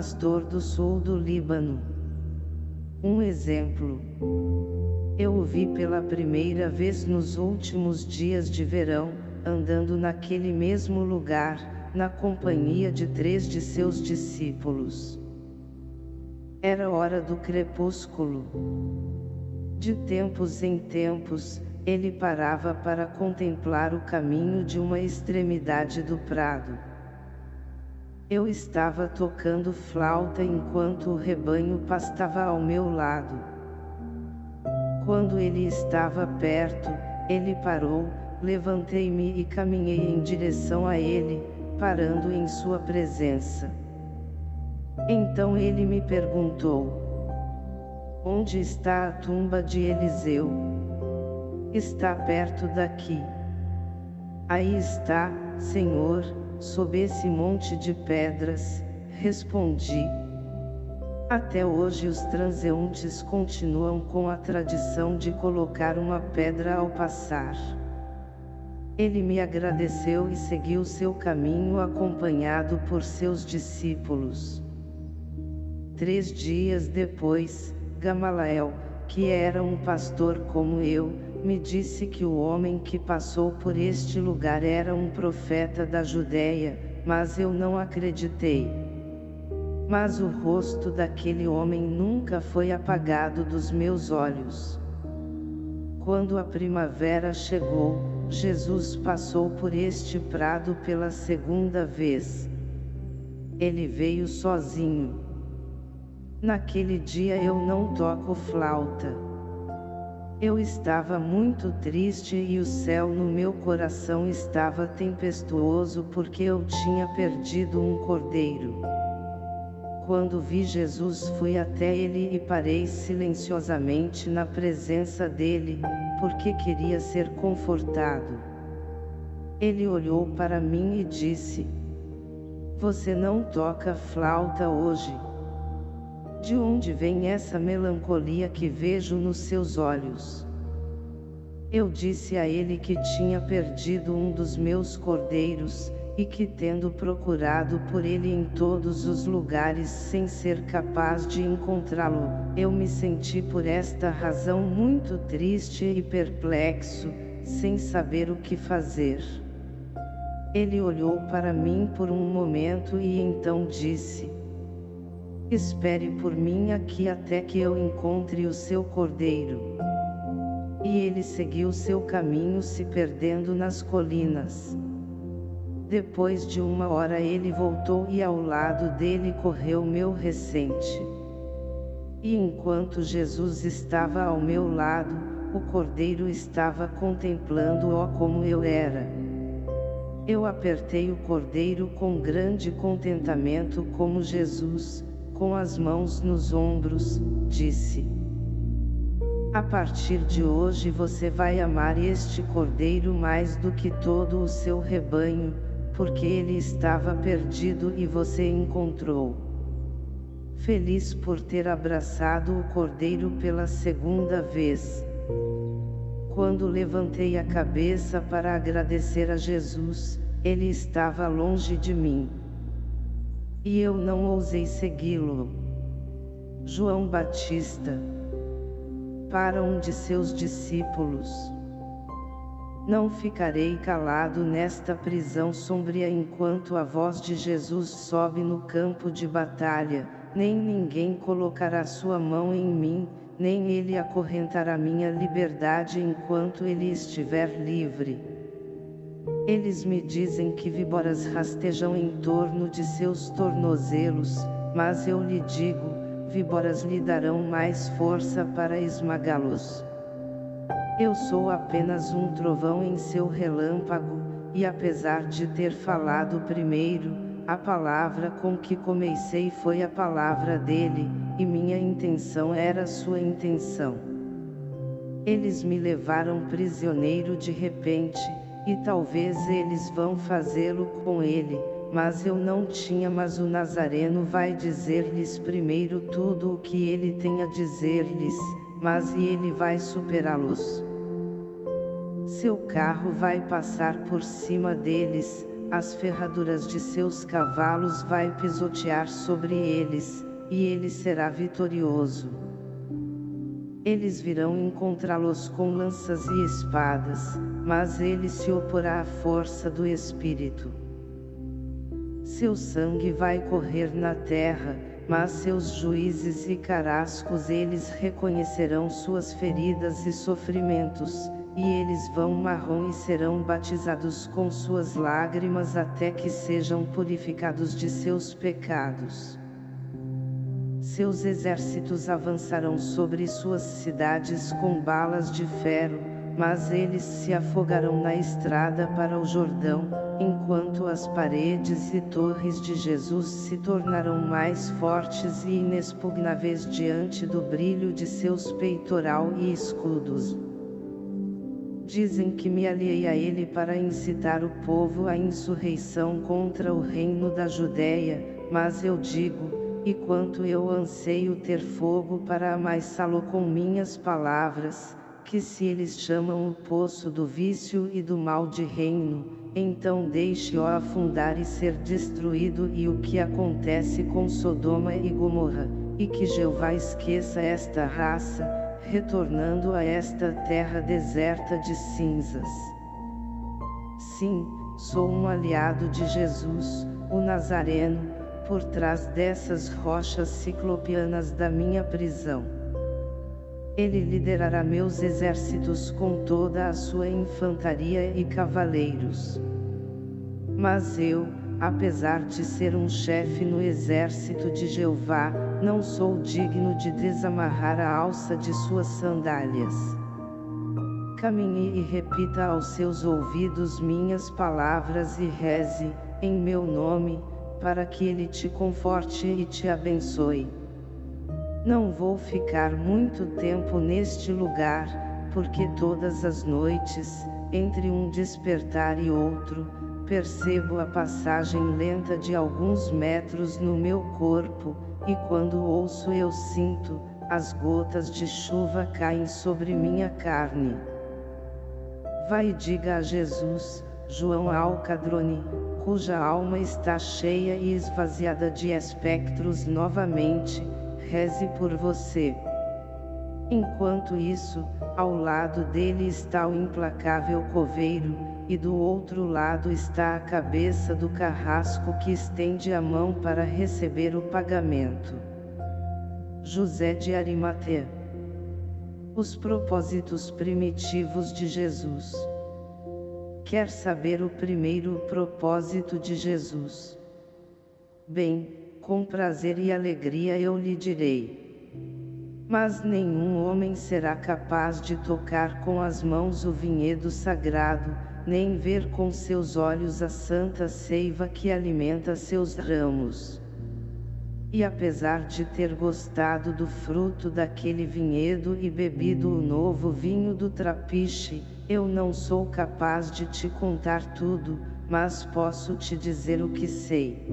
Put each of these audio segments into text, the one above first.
pastor do sul do Líbano. Um exemplo. Eu o vi pela primeira vez nos últimos dias de verão, andando naquele mesmo lugar, na companhia de três de seus discípulos. Era hora do crepúsculo. De tempos em tempos, ele parava para contemplar o caminho de uma extremidade do prado. Eu estava tocando flauta enquanto o rebanho pastava ao meu lado. Quando ele estava perto, ele parou, levantei-me e caminhei em direção a ele, parando em sua presença. Então ele me perguntou, Onde está a tumba de Eliseu? Está perto daqui. Aí está, Senhor, sob esse monte de pedras, respondi. Até hoje os transeuntes continuam com a tradição de colocar uma pedra ao passar. Ele me agradeceu e seguiu seu caminho acompanhado por seus discípulos. Três dias depois, Gamalael, que era um pastor como eu, me disse que o homem que passou por este lugar era um profeta da Judéia, mas eu não acreditei. Mas o rosto daquele homem nunca foi apagado dos meus olhos. Quando a primavera chegou, Jesus passou por este prado pela segunda vez. Ele veio sozinho. Naquele dia eu não toco flauta. Eu estava muito triste e o céu no meu coração estava tempestuoso porque eu tinha perdido um cordeiro. Quando vi Jesus fui até ele e parei silenciosamente na presença dele, porque queria ser confortado. Ele olhou para mim e disse, Você não toca flauta hoje. De onde vem essa melancolia que vejo nos seus olhos? Eu disse a ele que tinha perdido um dos meus cordeiros, e que tendo procurado por ele em todos os lugares sem ser capaz de encontrá-lo, eu me senti por esta razão muito triste e perplexo, sem saber o que fazer. Ele olhou para mim por um momento e então disse, Espere por mim aqui até que eu encontre o seu cordeiro. E ele seguiu seu caminho se perdendo nas colinas. Depois de uma hora ele voltou e ao lado dele correu meu recente. E enquanto Jesus estava ao meu lado, o cordeiro estava contemplando-o como eu era. Eu apertei o cordeiro com grande contentamento como Jesus, com as mãos nos ombros, disse. A partir de hoje você vai amar este cordeiro mais do que todo o seu rebanho, porque ele estava perdido e você encontrou. Feliz por ter abraçado o cordeiro pela segunda vez. Quando levantei a cabeça para agradecer a Jesus, ele estava longe de mim. E eu não ousei segui-lo. João Batista. Para um de seus discípulos. Não ficarei calado nesta prisão sombria enquanto a voz de Jesus sobe no campo de batalha, nem ninguém colocará sua mão em mim, nem ele acorrentará minha liberdade enquanto ele estiver livre. Eles me dizem que víboras rastejam em torno de seus tornozelos, mas eu lhe digo, víboras lhe darão mais força para esmagá-los. Eu sou apenas um trovão em seu relâmpago, e apesar de ter falado primeiro, a palavra com que comecei foi a palavra dele, e minha intenção era sua intenção. Eles me levaram prisioneiro de repente, e talvez eles vão fazê-lo com ele, mas eu não tinha mas o Nazareno vai dizer-lhes primeiro tudo o que ele tem a dizer-lhes, mas e ele vai superá-los. Seu carro vai passar por cima deles, as ferraduras de seus cavalos vai pisotear sobre eles, e ele será vitorioso. Eles virão encontrá-los com lanças e espadas, mas ele se oporá à força do Espírito. Seu sangue vai correr na terra, mas seus juízes e carascos eles reconhecerão suas feridas e sofrimentos, e eles vão marrom e serão batizados com suas lágrimas até que sejam purificados de seus pecados. Seus exércitos avançarão sobre suas cidades com balas de ferro, mas eles se afogarão na estrada para o Jordão, enquanto as paredes e torres de Jesus se tornarão mais fortes e inexpugnáveis diante do brilho de seus peitoral e escudos. Dizem que me aliei a ele para incitar o povo à insurreição contra o reino da Judéia, mas eu digo, e quanto eu anseio ter fogo para amaissá-lo com minhas palavras, que se eles chamam o poço do vício e do mal de reino, então deixe-o afundar e ser destruído e o que acontece com Sodoma e Gomorra, e que Jeová esqueça esta raça, retornando a esta terra deserta de cinzas. Sim, sou um aliado de Jesus, o Nazareno, por trás dessas rochas ciclopianas da minha prisão. Ele liderará meus exércitos com toda a sua infantaria e cavaleiros. Mas eu, apesar de ser um chefe no exército de Jeová, não sou digno de desamarrar a alça de suas sandálias. Caminhe e repita aos seus ouvidos minhas palavras e reze, em meu nome, para que ele te conforte e te abençoe. Não vou ficar muito tempo neste lugar, porque todas as noites, entre um despertar e outro, percebo a passagem lenta de alguns metros no meu corpo, e quando ouço eu sinto, as gotas de chuva caem sobre minha carne. Vai e diga a Jesus, João Alcadrone, cuja alma está cheia e esvaziada de espectros novamente, reze por você. Enquanto isso, ao lado dele está o implacável coveiro, e do outro lado está a cabeça do carrasco que estende a mão para receber o pagamento. José de Arimatea Os propósitos primitivos de Jesus Quer saber o primeiro propósito de Jesus? Bem, com prazer e alegria eu lhe direi. Mas nenhum homem será capaz de tocar com as mãos o vinhedo sagrado, nem ver com seus olhos a santa seiva que alimenta seus ramos. E apesar de ter gostado do fruto daquele vinhedo e bebido o novo vinho do trapiche, eu não sou capaz de te contar tudo, mas posso te dizer o que sei.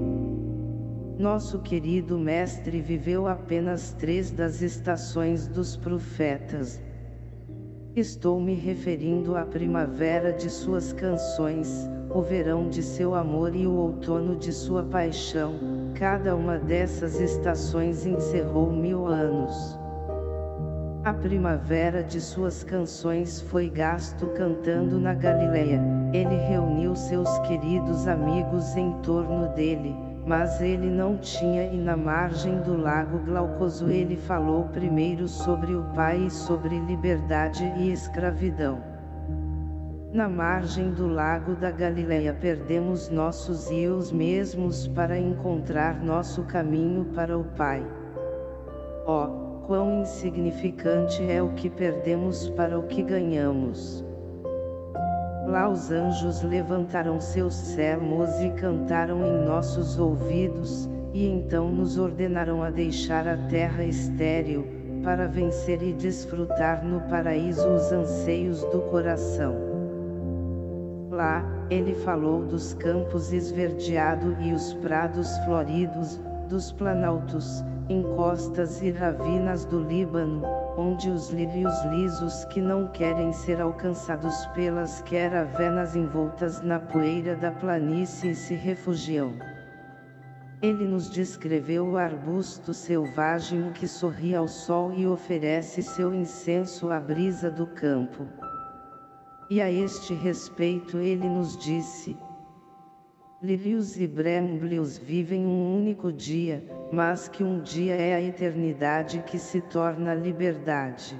Nosso querido mestre viveu apenas três das estações dos profetas, Estou me referindo à primavera de suas canções, o verão de seu amor e o outono de sua paixão, cada uma dessas estações encerrou mil anos. A primavera de suas canções foi gasto cantando na Galileia, ele reuniu seus queridos amigos em torno dele, mas ele não tinha e na margem do lago Glaucoso ele falou primeiro sobre o Pai e sobre liberdade e escravidão. Na margem do lago da Galileia perdemos nossos rios mesmos para encontrar nosso caminho para o Pai. Oh, quão insignificante é o que perdemos para o que ganhamos. Lá os anjos levantaram seus sermos e cantaram em nossos ouvidos, e então nos ordenaram a deixar a terra estéril, para vencer e desfrutar no paraíso os anseios do coração. Lá, ele falou dos campos esverdeados e os prados floridos, dos planaltos, encostas e ravinas do Líbano, onde os lírios lisos que não querem ser alcançados pelas queravenas envoltas na poeira da planície se refugiam. Ele nos descreveu o arbusto selvagem que sorri ao sol e oferece seu incenso à brisa do campo. E a este respeito ele nos disse, Lírios e bremblios vivem um único dia, mas que um dia é a eternidade que se torna liberdade.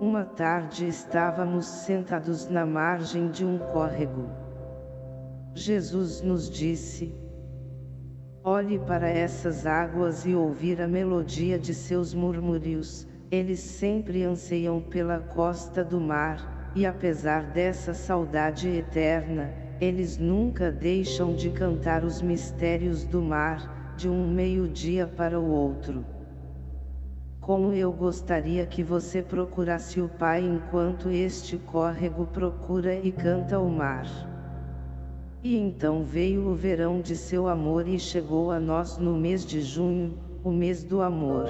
Uma tarde estávamos sentados na margem de um córrego. Jesus nos disse, Olhe para essas águas e ouvir a melodia de seus murmúrios, eles sempre anseiam pela costa do mar, e apesar dessa saudade eterna, eles nunca deixam de cantar os mistérios do mar, de um meio-dia para o outro. Como eu gostaria que você procurasse o Pai enquanto este córrego procura e canta o mar. E então veio o verão de seu amor e chegou a nós no mês de junho, o mês do amor.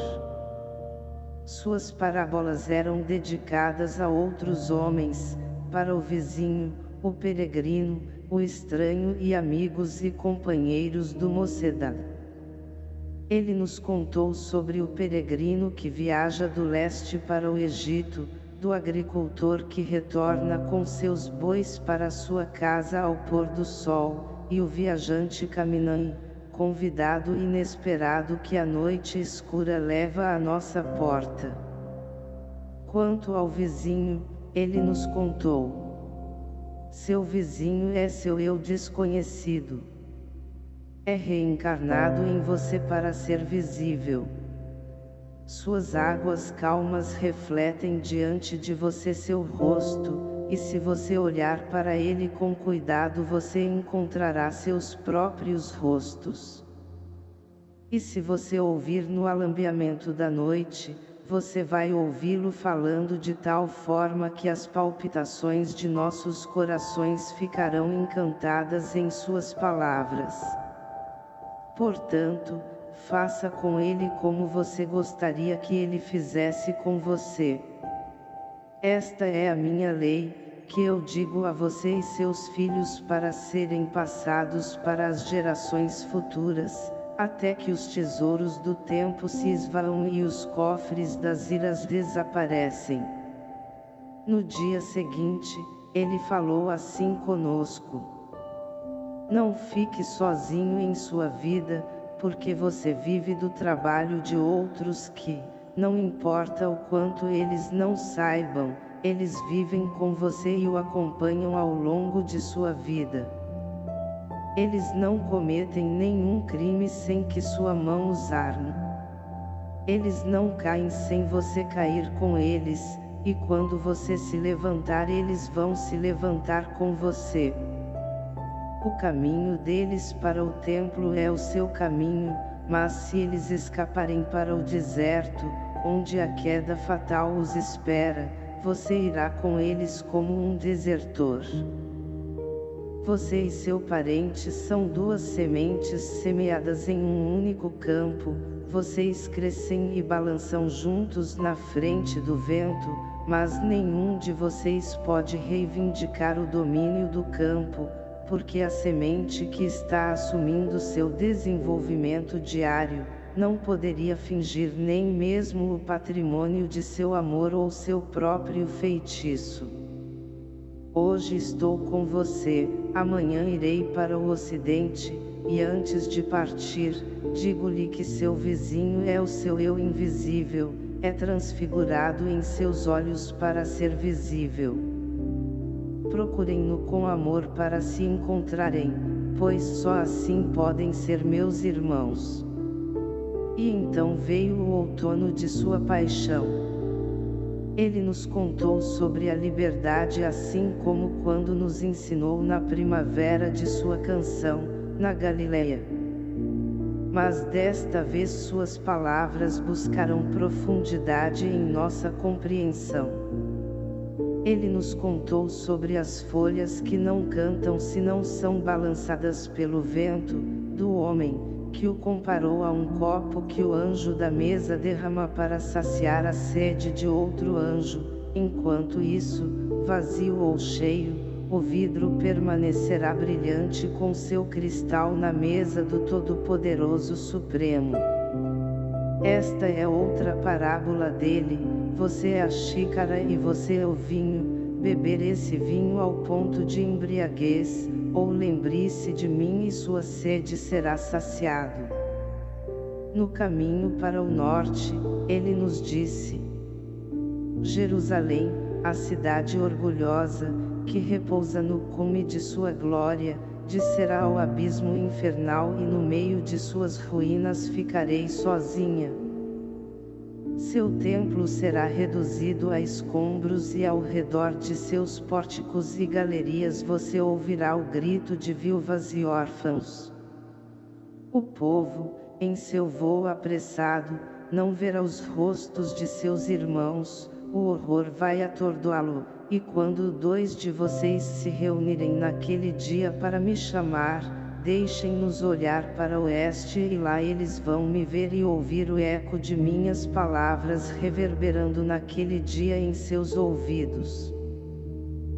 Suas parábolas eram dedicadas a outros homens, para o vizinho, o peregrino, o estranho e amigos e companheiros do Mocedá. Ele nos contou sobre o peregrino que viaja do leste para o Egito, do agricultor que retorna com seus bois para sua casa ao pôr do sol, e o viajante caminante, convidado inesperado que a noite escura leva à nossa porta. Quanto ao vizinho, ele nos contou. Seu vizinho é seu eu desconhecido. É reencarnado em você para ser visível. Suas águas calmas refletem diante de você seu rosto, e se você olhar para ele com cuidado você encontrará seus próprios rostos. E se você ouvir no alambiamento da noite, você vai ouvi-lo falando de tal forma que as palpitações de nossos corações ficarão encantadas em suas palavras. Portanto, faça com ele como você gostaria que ele fizesse com você. Esta é a minha lei, que eu digo a você e seus filhos para serem passados para as gerações futuras, até que os tesouros do tempo se esvaam e os cofres das iras desaparecem. No dia seguinte, ele falou assim conosco. Não fique sozinho em sua vida, porque você vive do trabalho de outros que, não importa o quanto eles não saibam, eles vivem com você e o acompanham ao longo de sua vida. Eles não cometem nenhum crime sem que sua mão os arme. Eles não caem sem você cair com eles, e quando você se levantar eles vão se levantar com você. O caminho deles para o templo é o seu caminho, mas se eles escaparem para o deserto, onde a queda fatal os espera, você irá com eles como um desertor. Você e seu parente são duas sementes semeadas em um único campo, vocês crescem e balançam juntos na frente do vento, mas nenhum de vocês pode reivindicar o domínio do campo, porque a semente que está assumindo seu desenvolvimento diário, não poderia fingir nem mesmo o patrimônio de seu amor ou seu próprio feitiço. Hoje estou com você, amanhã irei para o ocidente, e antes de partir, digo-lhe que seu vizinho é o seu eu invisível, é transfigurado em seus olhos para ser visível. Procurem-no com amor para se encontrarem, pois só assim podem ser meus irmãos. E então veio o outono de sua paixão. Ele nos contou sobre a liberdade assim como quando nos ensinou na primavera de sua canção, na Galileia. Mas desta vez suas palavras buscaram profundidade em nossa compreensão. Ele nos contou sobre as folhas que não cantam se não são balançadas pelo vento, do homem, que o comparou a um copo que o anjo da mesa derrama para saciar a sede de outro anjo, enquanto isso, vazio ou cheio, o vidro permanecerá brilhante com seu cristal na mesa do Todo-Poderoso Supremo. Esta é outra parábola dele, você é a xícara e você é o vinho, beber esse vinho ao ponto de embriaguez, ou lembre-se de mim e sua sede será saciado. No caminho para o norte, ele nos disse, Jerusalém, a cidade orgulhosa, que repousa no cume de sua glória, descerá ao abismo infernal e no meio de suas ruínas ficarei sozinha. Seu templo será reduzido a escombros e ao redor de seus pórticos e galerias você ouvirá o grito de viúvas e órfãos. O povo, em seu voo apressado, não verá os rostos de seus irmãos, o horror vai atordoá-lo, e quando dois de vocês se reunirem naquele dia para me chamar, deixem-nos olhar para o oeste e lá eles vão me ver e ouvir o eco de minhas palavras reverberando naquele dia em seus ouvidos.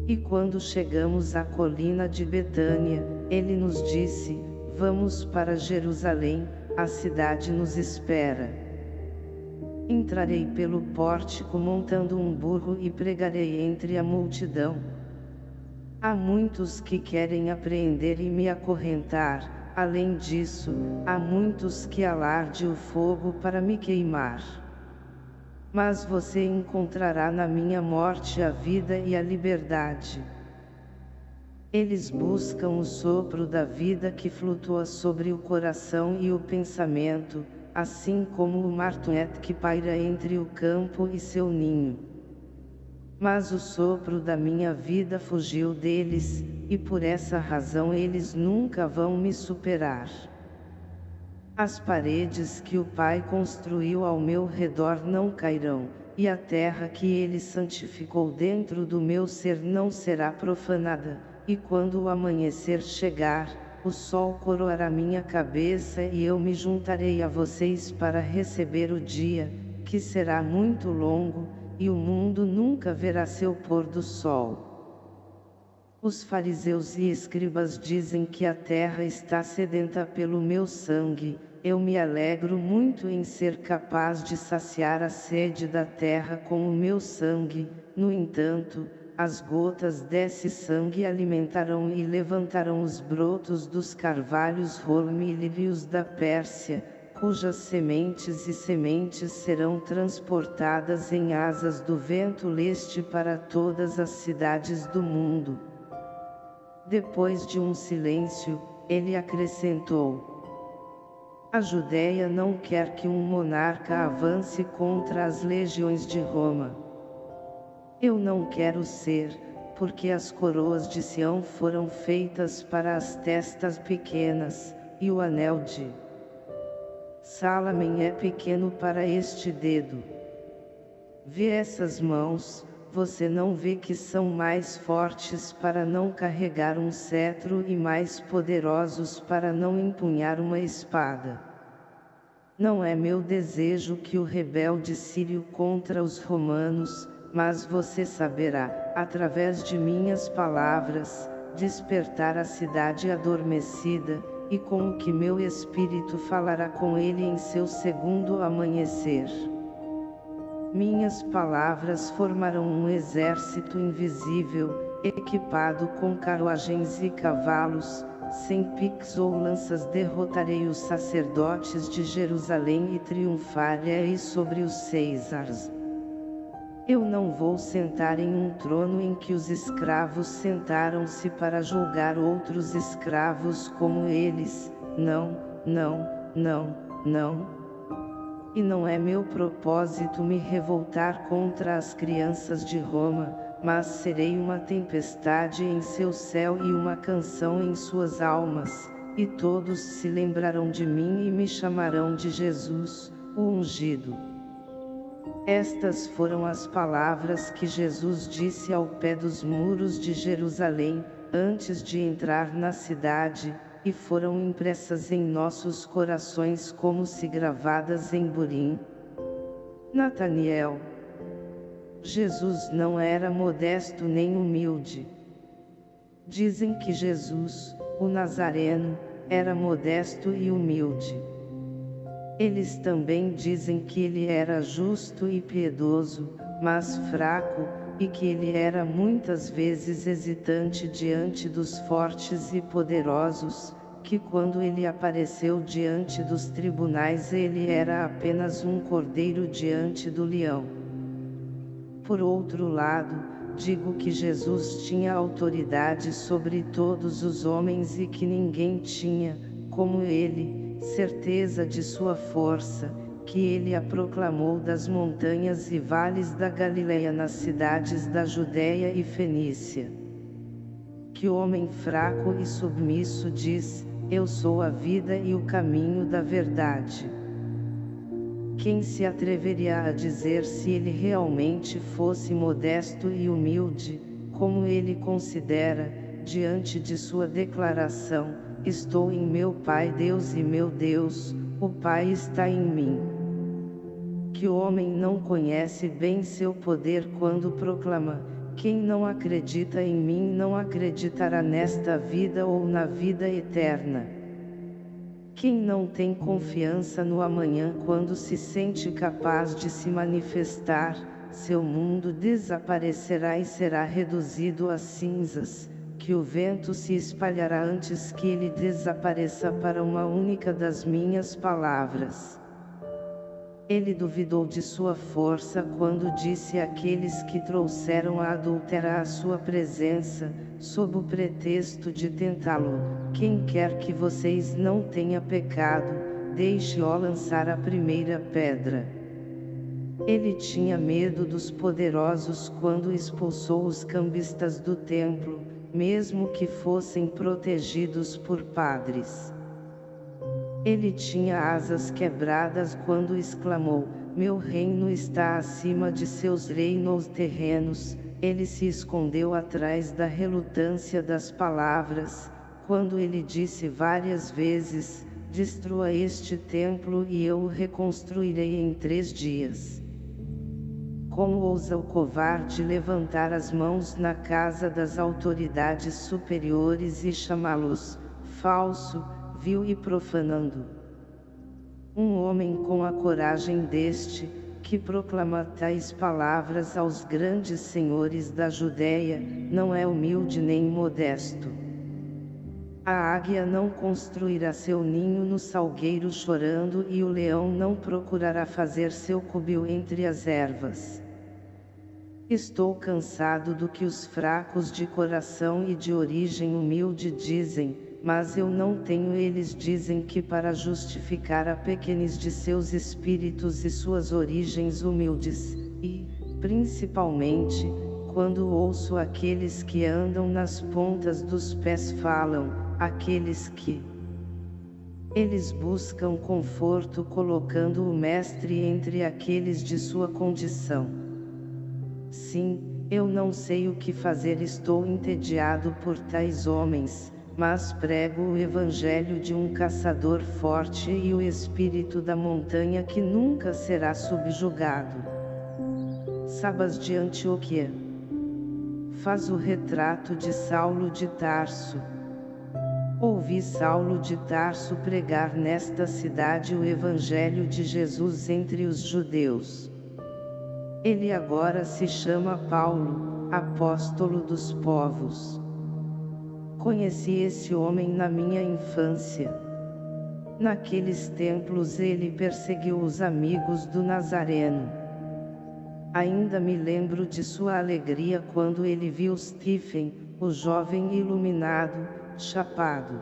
E quando chegamos à colina de Betânia, ele nos disse, vamos para Jerusalém, a cidade nos espera. Entrarei pelo pórtico montando um burro e pregarei entre a multidão. Há muitos que querem apreender e me acorrentar, além disso, há muitos que alarde o fogo para me queimar. Mas você encontrará na minha morte a vida e a liberdade. Eles buscam o sopro da vida que flutua sobre o coração e o pensamento, assim como o martuet que paira entre o campo e seu ninho. Mas o sopro da minha vida fugiu deles, e por essa razão eles nunca vão me superar. As paredes que o Pai construiu ao meu redor não cairão, e a terra que ele santificou dentro do meu ser não será profanada, e quando o amanhecer chegar, o sol coroará minha cabeça e eu me juntarei a vocês para receber o dia, que será muito longo, e o mundo nunca verá seu pôr do sol. Os fariseus e escribas dizem que a terra está sedenta pelo meu sangue, eu me alegro muito em ser capaz de saciar a sede da terra com o meu sangue, no entanto, as gotas desse sangue alimentarão e levantarão os brotos dos carvalhos rolmilírios da Pérsia, cujas sementes e sementes serão transportadas em asas do vento leste para todas as cidades do mundo. Depois de um silêncio, ele acrescentou: A Judéia não quer que um monarca avance contra as legiões de Roma. Eu não quero ser, porque as coroas de Sião foram feitas para as testas pequenas, e o anel de Salamen é pequeno para este dedo. Vê essas mãos, você não vê que são mais fortes para não carregar um cetro e mais poderosos para não empunhar uma espada. Não é meu desejo que o rebelde sírio contra os romanos, mas você saberá, através de minhas palavras, despertar a cidade adormecida, e com o que meu espírito falará com ele em seu segundo amanhecer. Minhas palavras formarão um exército invisível, equipado com carruagens e cavalos, sem piques ou lanças derrotarei os sacerdotes de Jerusalém e triunfarei sobre os Césares. Eu não vou sentar em um trono em que os escravos sentaram-se para julgar outros escravos como eles, não, não, não, não. E não é meu propósito me revoltar contra as crianças de Roma, mas serei uma tempestade em seu céu e uma canção em suas almas, e todos se lembrarão de mim e me chamarão de Jesus, o ungido. Estas foram as palavras que Jesus disse ao pé dos muros de Jerusalém, antes de entrar na cidade, e foram impressas em nossos corações como se gravadas em burim. Nataniel. Jesus não era modesto nem humilde. Dizem que Jesus, o Nazareno, era modesto e humilde. Eles também dizem que ele era justo e piedoso, mas fraco, e que ele era muitas vezes hesitante diante dos fortes e poderosos, que quando ele apareceu diante dos tribunais ele era apenas um cordeiro diante do leão. Por outro lado, digo que Jesus tinha autoridade sobre todos os homens e que ninguém tinha, como ele, certeza de sua força, que ele a proclamou das montanhas e vales da Galileia nas cidades da Judéia e Fenícia. Que homem fraco e submisso diz, eu sou a vida e o caminho da verdade. Quem se atreveria a dizer se ele realmente fosse modesto e humilde, como ele considera, diante de sua declaração, estou em meu Pai Deus e meu Deus, o Pai está em mim. Que o homem não conhece bem seu poder quando proclama, quem não acredita em mim não acreditará nesta vida ou na vida eterna. Quem não tem confiança no amanhã quando se sente capaz de se manifestar, seu mundo desaparecerá e será reduzido a cinzas, que o vento se espalhará antes que ele desapareça para uma única das minhas palavras. Ele duvidou de sua força quando disse àqueles que trouxeram a adúltera à sua presença, sob o pretexto de tentá-lo, quem quer que vocês não tenha pecado, deixe-o lançar a primeira pedra. Ele tinha medo dos poderosos quando expulsou os cambistas do templo, mesmo que fossem protegidos por padres. Ele tinha asas quebradas quando exclamou, meu reino está acima de seus reinos terrenos, ele se escondeu atrás da relutância das palavras, quando ele disse várias vezes, destrua este templo e eu o reconstruirei em três dias. Como ousa o covarde levantar as mãos na casa das autoridades superiores e chamá-los, falso, vil e profanando. Um homem com a coragem deste, que proclama tais palavras aos grandes senhores da Judéia, não é humilde nem modesto. A águia não construirá seu ninho no salgueiro chorando e o leão não procurará fazer seu cubil entre as ervas. Estou cansado do que os fracos de coração e de origem humilde dizem, mas eu não tenho eles dizem que para justificar a pequenis de seus espíritos e suas origens humildes, e, principalmente, quando ouço aqueles que andam nas pontas dos pés falam, aqueles que eles buscam conforto colocando o mestre entre aqueles de sua condição. Sim, eu não sei o que fazer estou entediado por tais homens, mas prego o evangelho de um caçador forte e o espírito da montanha que nunca será subjugado. Sabas de Antioquia. Faz o retrato de Saulo de Tarso. Ouvi Saulo de Tarso pregar nesta cidade o evangelho de Jesus entre os judeus. Ele agora se chama Paulo, apóstolo dos povos. Conheci esse homem na minha infância. Naqueles templos ele perseguiu os amigos do Nazareno. Ainda me lembro de sua alegria quando ele viu Stephen, o jovem iluminado, chapado.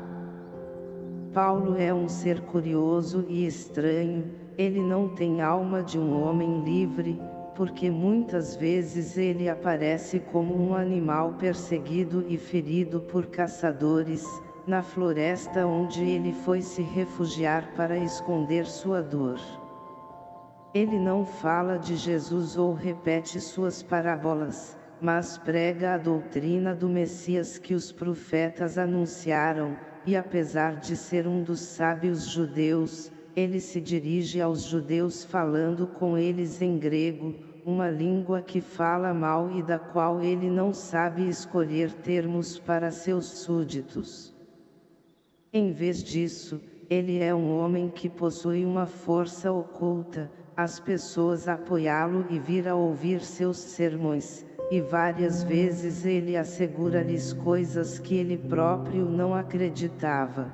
Paulo é um ser curioso e estranho, ele não tem alma de um homem livre, porque muitas vezes ele aparece como um animal perseguido e ferido por caçadores, na floresta onde ele foi se refugiar para esconder sua dor. Ele não fala de Jesus ou repete suas parábolas, mas prega a doutrina do Messias que os profetas anunciaram, e apesar de ser um dos sábios judeus, ele se dirige aos judeus falando com eles em grego, uma língua que fala mal e da qual ele não sabe escolher termos para seus súditos. Em vez disso, ele é um homem que possui uma força oculta, as pessoas apoiá-lo e vir a ouvir seus sermões, e várias vezes ele assegura-lhes coisas que ele próprio não acreditava.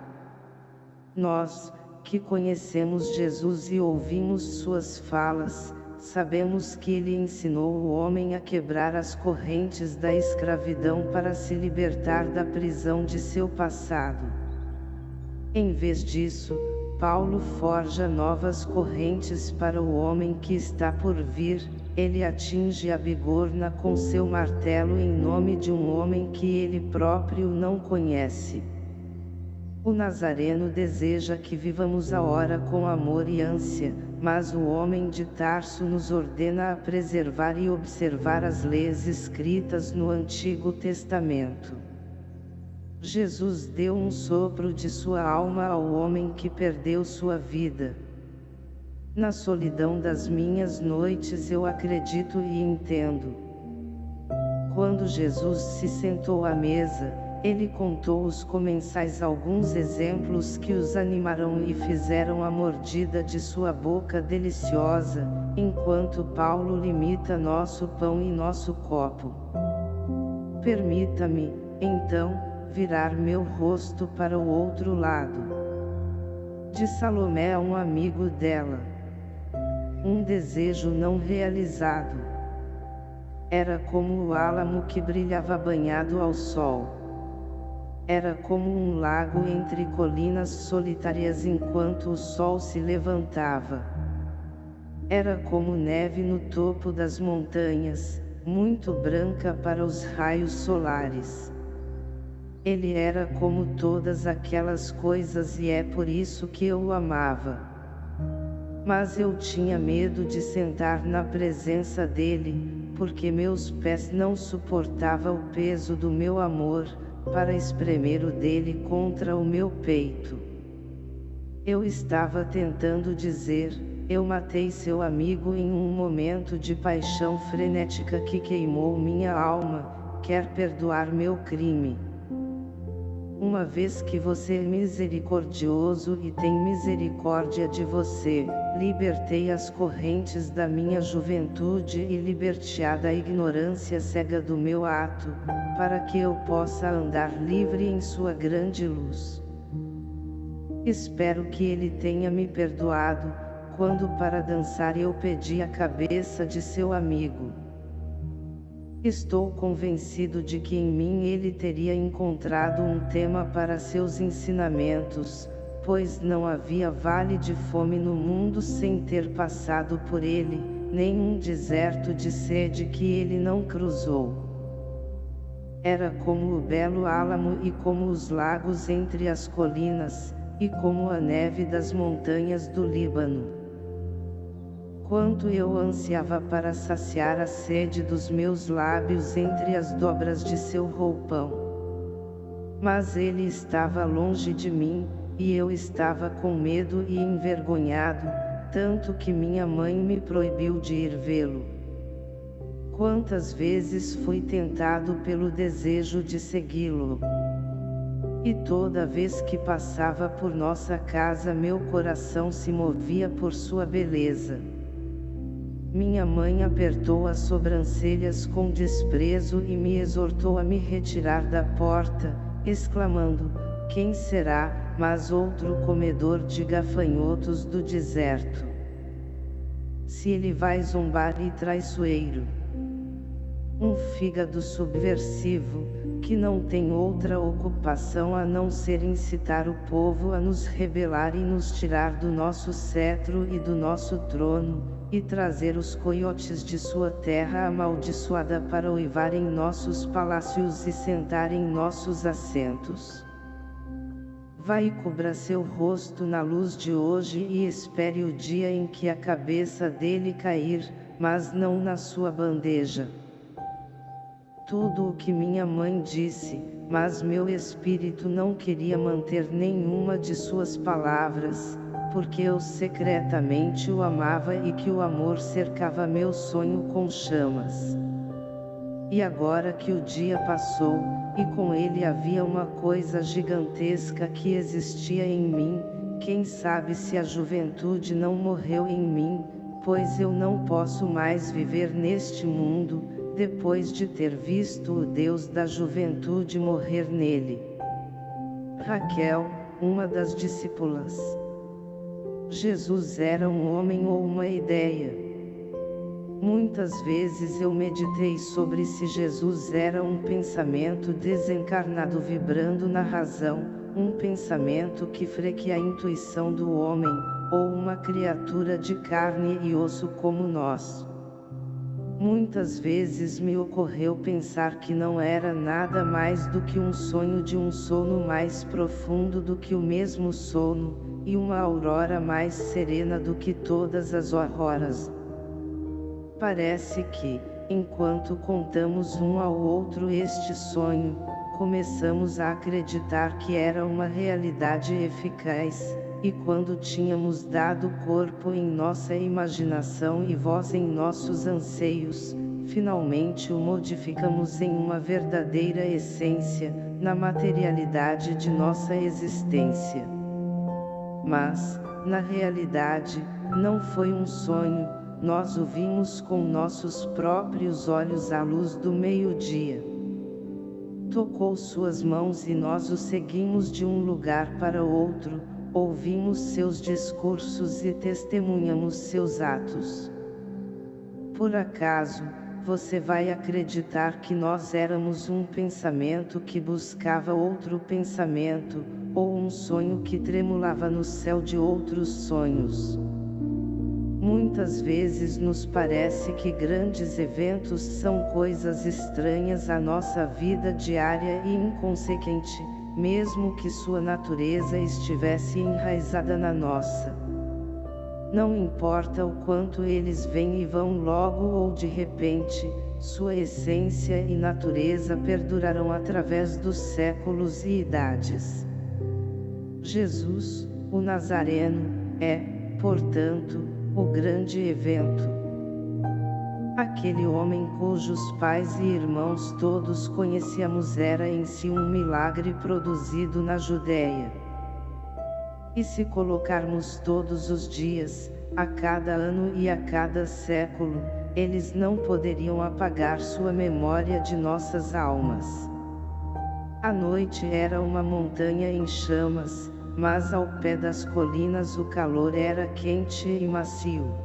Nós, que conhecemos Jesus e ouvimos suas falas, sabemos que ele ensinou o homem a quebrar as correntes da escravidão para se libertar da prisão de seu passado. Em vez disso, Paulo forja novas correntes para o homem que está por vir, ele atinge a bigorna com seu martelo em nome de um homem que ele próprio não conhece. O Nazareno deseja que vivamos a hora com amor e ânsia, mas o homem de Tarso nos ordena a preservar e observar as leis escritas no Antigo Testamento. Jesus deu um sopro de sua alma ao homem que perdeu sua vida. Na solidão das minhas noites eu acredito e entendo. Quando Jesus se sentou à mesa, ele contou os comensais alguns exemplos que os animaram e fizeram a mordida de sua boca deliciosa, enquanto Paulo limita nosso pão e nosso copo. Permita-me, então, virar meu rosto para o outro lado. De Salomé a um amigo dela. Um desejo não realizado. Era como o álamo que brilhava banhado ao sol. Era como um lago entre colinas solitárias enquanto o sol se levantava. Era como neve no topo das montanhas, muito branca para os raios solares. Ele era como todas aquelas coisas e é por isso que eu o amava. Mas eu tinha medo de sentar na presença dele, porque meus pés não suportavam o peso do meu amor, para espremer o dele contra o meu peito. Eu estava tentando dizer, eu matei seu amigo em um momento de paixão frenética que queimou minha alma, quer perdoar meu crime. Uma vez que você é misericordioso e tem misericórdia de você, libertei as correntes da minha juventude e libertear da ignorância cega do meu ato, para que eu possa andar livre em sua grande luz. Espero que ele tenha me perdoado, quando para dançar eu pedi a cabeça de seu amigo. Estou convencido de que em mim ele teria encontrado um tema para seus ensinamentos, pois não havia vale de fome no mundo sem ter passado por ele, nem um deserto de sede que ele não cruzou. Era como o belo álamo e como os lagos entre as colinas, e como a neve das montanhas do Líbano. Quanto eu ansiava para saciar a sede dos meus lábios entre as dobras de seu roupão. Mas ele estava longe de mim, e eu estava com medo e envergonhado, tanto que minha mãe me proibiu de ir vê-lo. Quantas vezes fui tentado pelo desejo de segui-lo. E toda vez que passava por nossa casa meu coração se movia por sua beleza. Minha mãe apertou as sobrancelhas com desprezo e me exortou a me retirar da porta, exclamando, quem será, mas outro comedor de gafanhotos do deserto. Se ele vai zombar e traiçoeiro. Um fígado subversivo, que não tem outra ocupação a não ser incitar o povo a nos rebelar e nos tirar do nosso cetro e do nosso trono, e trazer os coiotes de sua terra amaldiçoada para uivar em nossos palácios e sentar em nossos assentos. Vai e cubra seu rosto na luz de hoje e espere o dia em que a cabeça dele cair, mas não na sua bandeja. Tudo o que minha mãe disse, mas meu espírito não queria manter nenhuma de suas palavras, porque eu secretamente o amava e que o amor cercava meu sonho com chamas. E agora que o dia passou, e com ele havia uma coisa gigantesca que existia em mim, quem sabe se a juventude não morreu em mim, pois eu não posso mais viver neste mundo, depois de ter visto o Deus da juventude morrer nele. Raquel, uma das discípulas. Jesus era um homem ou uma ideia. Muitas vezes eu meditei sobre se Jesus era um pensamento desencarnado vibrando na razão, um pensamento que freque a intuição do homem, ou uma criatura de carne e osso como nós. Muitas vezes me ocorreu pensar que não era nada mais do que um sonho de um sono mais profundo do que o mesmo sono, e uma aurora mais serena do que todas as auroras. Parece que, enquanto contamos um ao outro este sonho, começamos a acreditar que era uma realidade eficaz, e quando tínhamos dado corpo em nossa imaginação e voz em nossos anseios, finalmente o modificamos em uma verdadeira essência, na materialidade de nossa existência. Mas, na realidade, não foi um sonho, nós o vimos com nossos próprios olhos à luz do meio-dia. Tocou suas mãos e nós o seguimos de um lugar para outro, ouvimos seus discursos e testemunhamos seus atos. Por acaso, você vai acreditar que nós éramos um pensamento que buscava outro pensamento, ou um sonho que tremulava no céu de outros sonhos. Muitas vezes nos parece que grandes eventos são coisas estranhas à nossa vida diária e inconsequente, mesmo que sua natureza estivesse enraizada na nossa. Não importa o quanto eles vêm e vão logo ou de repente, sua essência e natureza perdurarão através dos séculos e idades. Jesus, o Nazareno, é, portanto, o grande evento. Aquele homem cujos pais e irmãos todos conhecíamos era em si um milagre produzido na Judéia. E se colocarmos todos os dias, a cada ano e a cada século, eles não poderiam apagar sua memória de nossas almas. A noite era uma montanha em chamas, mas ao pé das colinas o calor era quente e macio.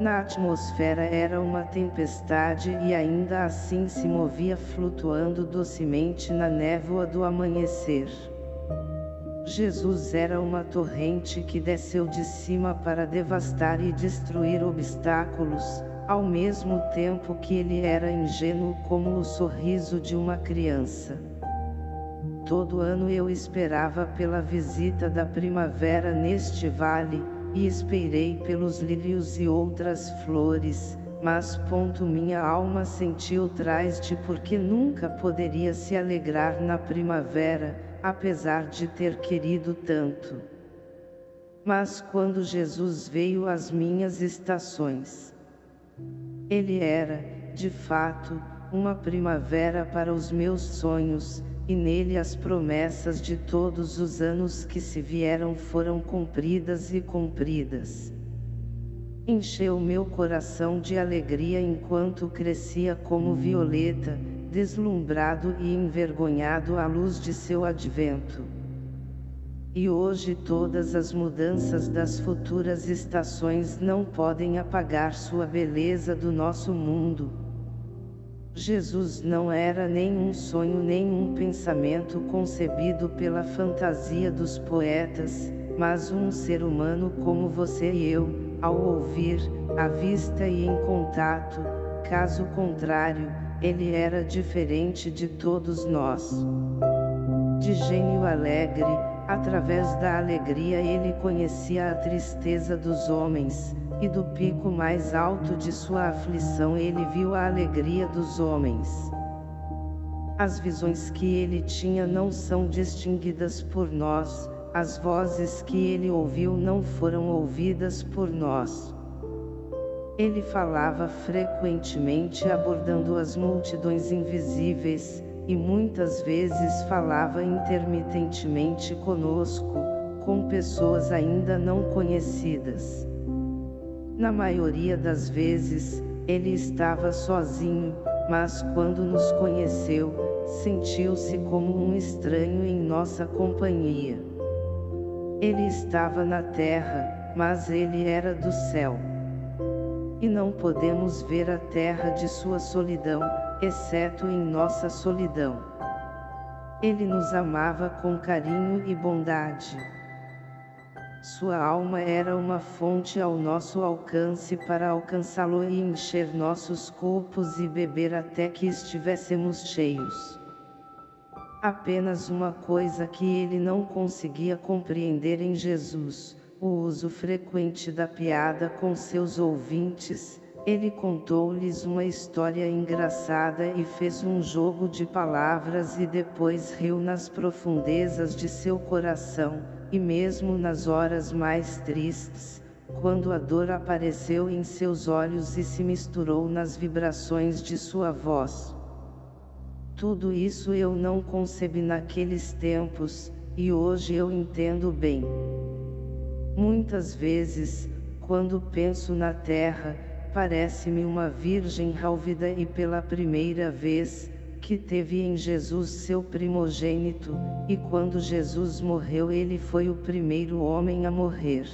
Na atmosfera era uma tempestade e ainda assim se movia flutuando docemente na névoa do amanhecer. Jesus era uma torrente que desceu de cima para devastar e destruir obstáculos, ao mesmo tempo que ele era ingênuo como o sorriso de uma criança. Todo ano eu esperava pela visita da primavera neste vale, e esperei pelos lírios e outras flores, mas ponto minha alma sentiu trás de porque nunca poderia se alegrar na primavera, apesar de ter querido tanto. Mas quando Jesus veio às minhas estações, ele era, de fato, uma primavera para os meus sonhos, e nele as promessas de todos os anos que se vieram foram cumpridas e cumpridas. Encheu meu coração de alegria enquanto crescia como violeta, deslumbrado e envergonhado à luz de seu advento. E hoje todas as mudanças das futuras estações não podem apagar sua beleza do nosso mundo, Jesus não era nem um sonho nem um pensamento concebido pela fantasia dos poetas, mas um ser humano como você e eu, ao ouvir, à vista e em contato, caso contrário, ele era diferente de todos nós. De gênio alegre, através da alegria ele conhecia a tristeza dos homens, e do pico mais alto de sua aflição ele viu a alegria dos homens. As visões que ele tinha não são distinguidas por nós, as vozes que ele ouviu não foram ouvidas por nós. Ele falava frequentemente abordando as multidões invisíveis, e muitas vezes falava intermitentemente conosco, com pessoas ainda não conhecidas. Na maioria das vezes, ele estava sozinho, mas quando nos conheceu, sentiu-se como um estranho em nossa companhia. Ele estava na terra, mas ele era do céu. E não podemos ver a terra de sua solidão, exceto em nossa solidão. Ele nos amava com carinho e bondade. Sua alma era uma fonte ao nosso alcance para alcançá-lo e encher nossos copos e beber até que estivéssemos cheios. Apenas uma coisa que ele não conseguia compreender em Jesus, o uso frequente da piada com seus ouvintes, ele contou-lhes uma história engraçada e fez um jogo de palavras e depois riu nas profundezas de seu coração, e mesmo nas horas mais tristes, quando a dor apareceu em seus olhos e se misturou nas vibrações de sua voz. Tudo isso eu não concebi naqueles tempos, e hoje eu entendo bem. Muitas vezes, quando penso na terra, parece-me uma virgem rálvida e pela primeira vez, que teve em Jesus seu primogênito, e quando Jesus morreu ele foi o primeiro homem a morrer.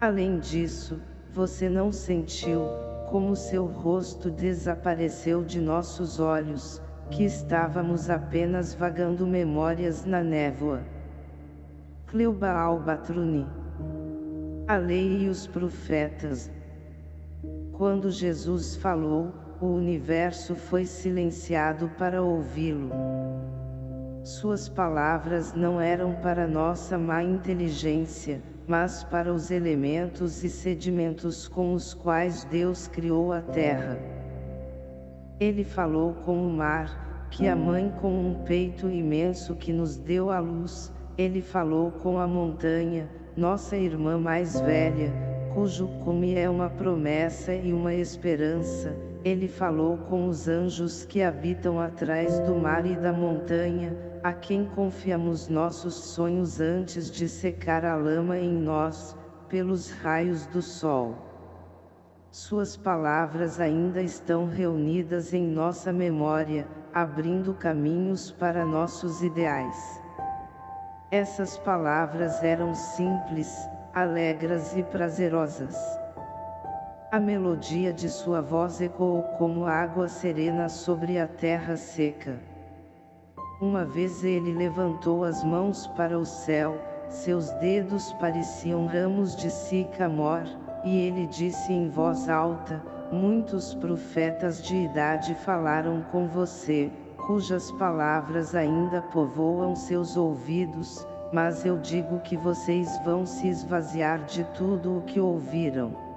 Além disso, você não sentiu, como seu rosto desapareceu de nossos olhos, que estávamos apenas vagando memórias na névoa. Cleuba Albatruni A lei e os profetas quando Jesus falou, o universo foi silenciado para ouvi-lo. Suas palavras não eram para nossa má inteligência, mas para os elementos e sedimentos com os quais Deus criou a terra. Ele falou com o mar, que a mãe com um peito imenso que nos deu a luz, ele falou com a montanha, nossa irmã mais velha, cujo cume é uma promessa e uma esperança, ele falou com os anjos que habitam atrás do mar e da montanha, a quem confiamos nossos sonhos antes de secar a lama em nós, pelos raios do sol. Suas palavras ainda estão reunidas em nossa memória, abrindo caminhos para nossos ideais. Essas palavras eram simples, alegres e prazerosas. A melodia de sua voz ecoou como água serena sobre a terra seca. Uma vez ele levantou as mãos para o céu, seus dedos pareciam ramos de sicamor, e ele disse em voz alta, muitos profetas de idade falaram com você, cujas palavras ainda povoam seus ouvidos, mas eu digo que vocês vão se esvaziar de tudo o que ouviram.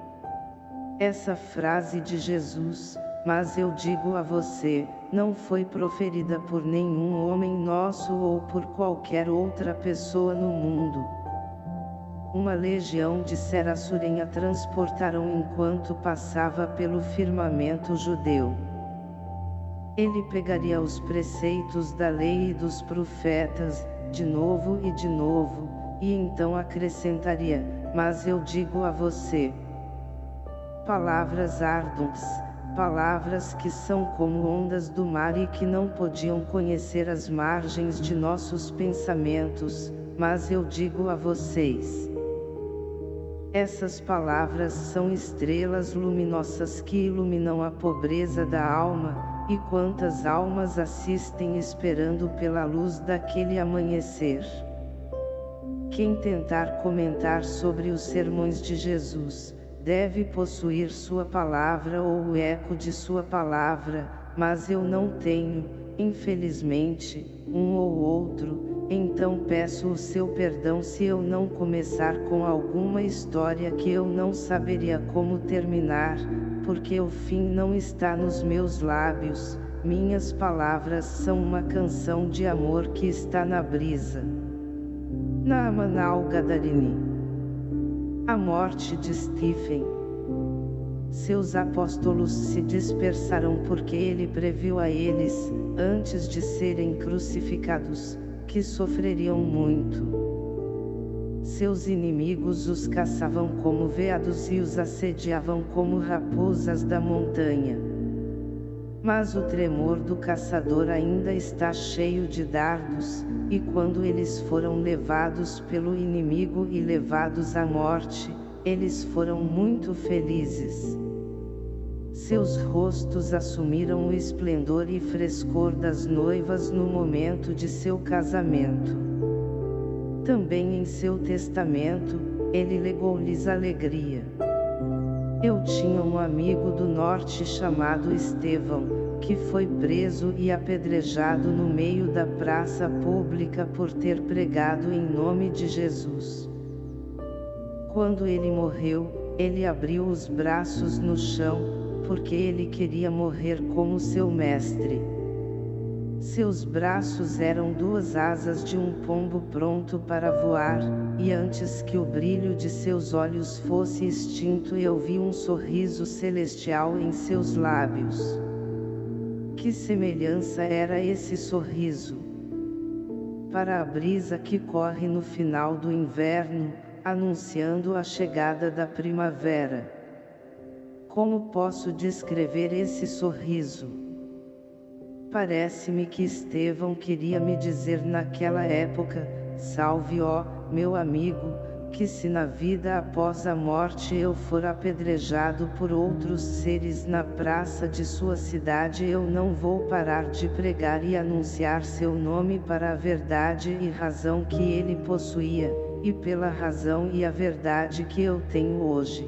Essa frase de Jesus, mas eu digo a você, não foi proferida por nenhum homem nosso ou por qualquer outra pessoa no mundo. Uma legião de Serassurem a transportaram enquanto passava pelo firmamento judeu. Ele pegaria os preceitos da lei e dos profetas, de novo e de novo, e então acrescentaria, mas eu digo a você. Palavras árduas, palavras que são como ondas do mar e que não podiam conhecer as margens de nossos pensamentos, mas eu digo a vocês. Essas palavras são estrelas luminosas que iluminam a pobreza da alma, e quantas almas assistem esperando pela luz daquele amanhecer. Quem tentar comentar sobre os sermões de Jesus, deve possuir sua palavra ou o eco de sua palavra, mas eu não tenho, infelizmente, um ou outro, então peço o seu perdão se eu não começar com alguma história que eu não saberia como terminar, porque o fim não está nos meus lábios, minhas palavras são uma canção de amor que está na brisa. Naamanal Gadarini A morte de Stephen Seus apóstolos se dispersaram porque ele previu a eles, antes de serem crucificados, que sofreriam muito. Seus inimigos os caçavam como veados e os assediavam como raposas da montanha. Mas o tremor do caçador ainda está cheio de dardos, e quando eles foram levados pelo inimigo e levados à morte, eles foram muito felizes. Seus rostos assumiram o esplendor e frescor das noivas no momento de seu casamento. Também em seu testamento, ele legou-lhes alegria. Eu tinha um amigo do norte chamado Estevão, que foi preso e apedrejado no meio da praça pública por ter pregado em nome de Jesus. Quando ele morreu, ele abriu os braços no chão, porque ele queria morrer como seu mestre. Seus braços eram duas asas de um pombo pronto para voar, e antes que o brilho de seus olhos fosse extinto eu vi um sorriso celestial em seus lábios. Que semelhança era esse sorriso? Para a brisa que corre no final do inverno, anunciando a chegada da primavera. Como posso descrever esse sorriso? Parece-me que Estevão queria me dizer naquela época, salve ó, meu amigo, que se na vida após a morte eu for apedrejado por outros seres na praça de sua cidade eu não vou parar de pregar e anunciar seu nome para a verdade e razão que ele possuía, e pela razão e a verdade que eu tenho hoje.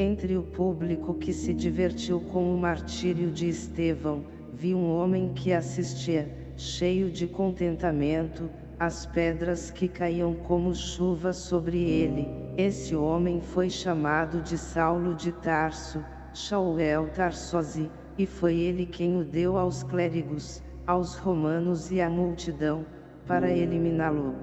Entre o público que se divertiu com o martírio de Estevão, vi um homem que assistia, cheio de contentamento, as pedras que caíam como chuva sobre ele. Esse homem foi chamado de Saulo de Tarso, Shaul Tarsosi, e foi ele quem o deu aos clérigos, aos romanos e à multidão, para eliminá-lo.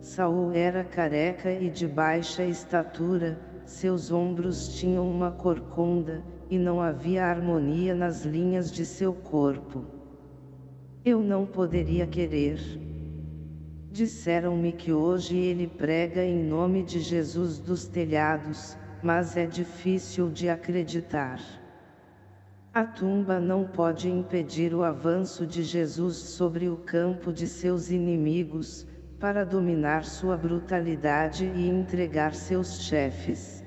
Saul era careca e de baixa estatura, seus ombros tinham uma corcunda, e não havia harmonia nas linhas de seu corpo. Eu não poderia querer. Disseram-me que hoje ele prega em nome de Jesus dos telhados, mas é difícil de acreditar. A tumba não pode impedir o avanço de Jesus sobre o campo de seus inimigos, para dominar sua brutalidade e entregar seus chefes.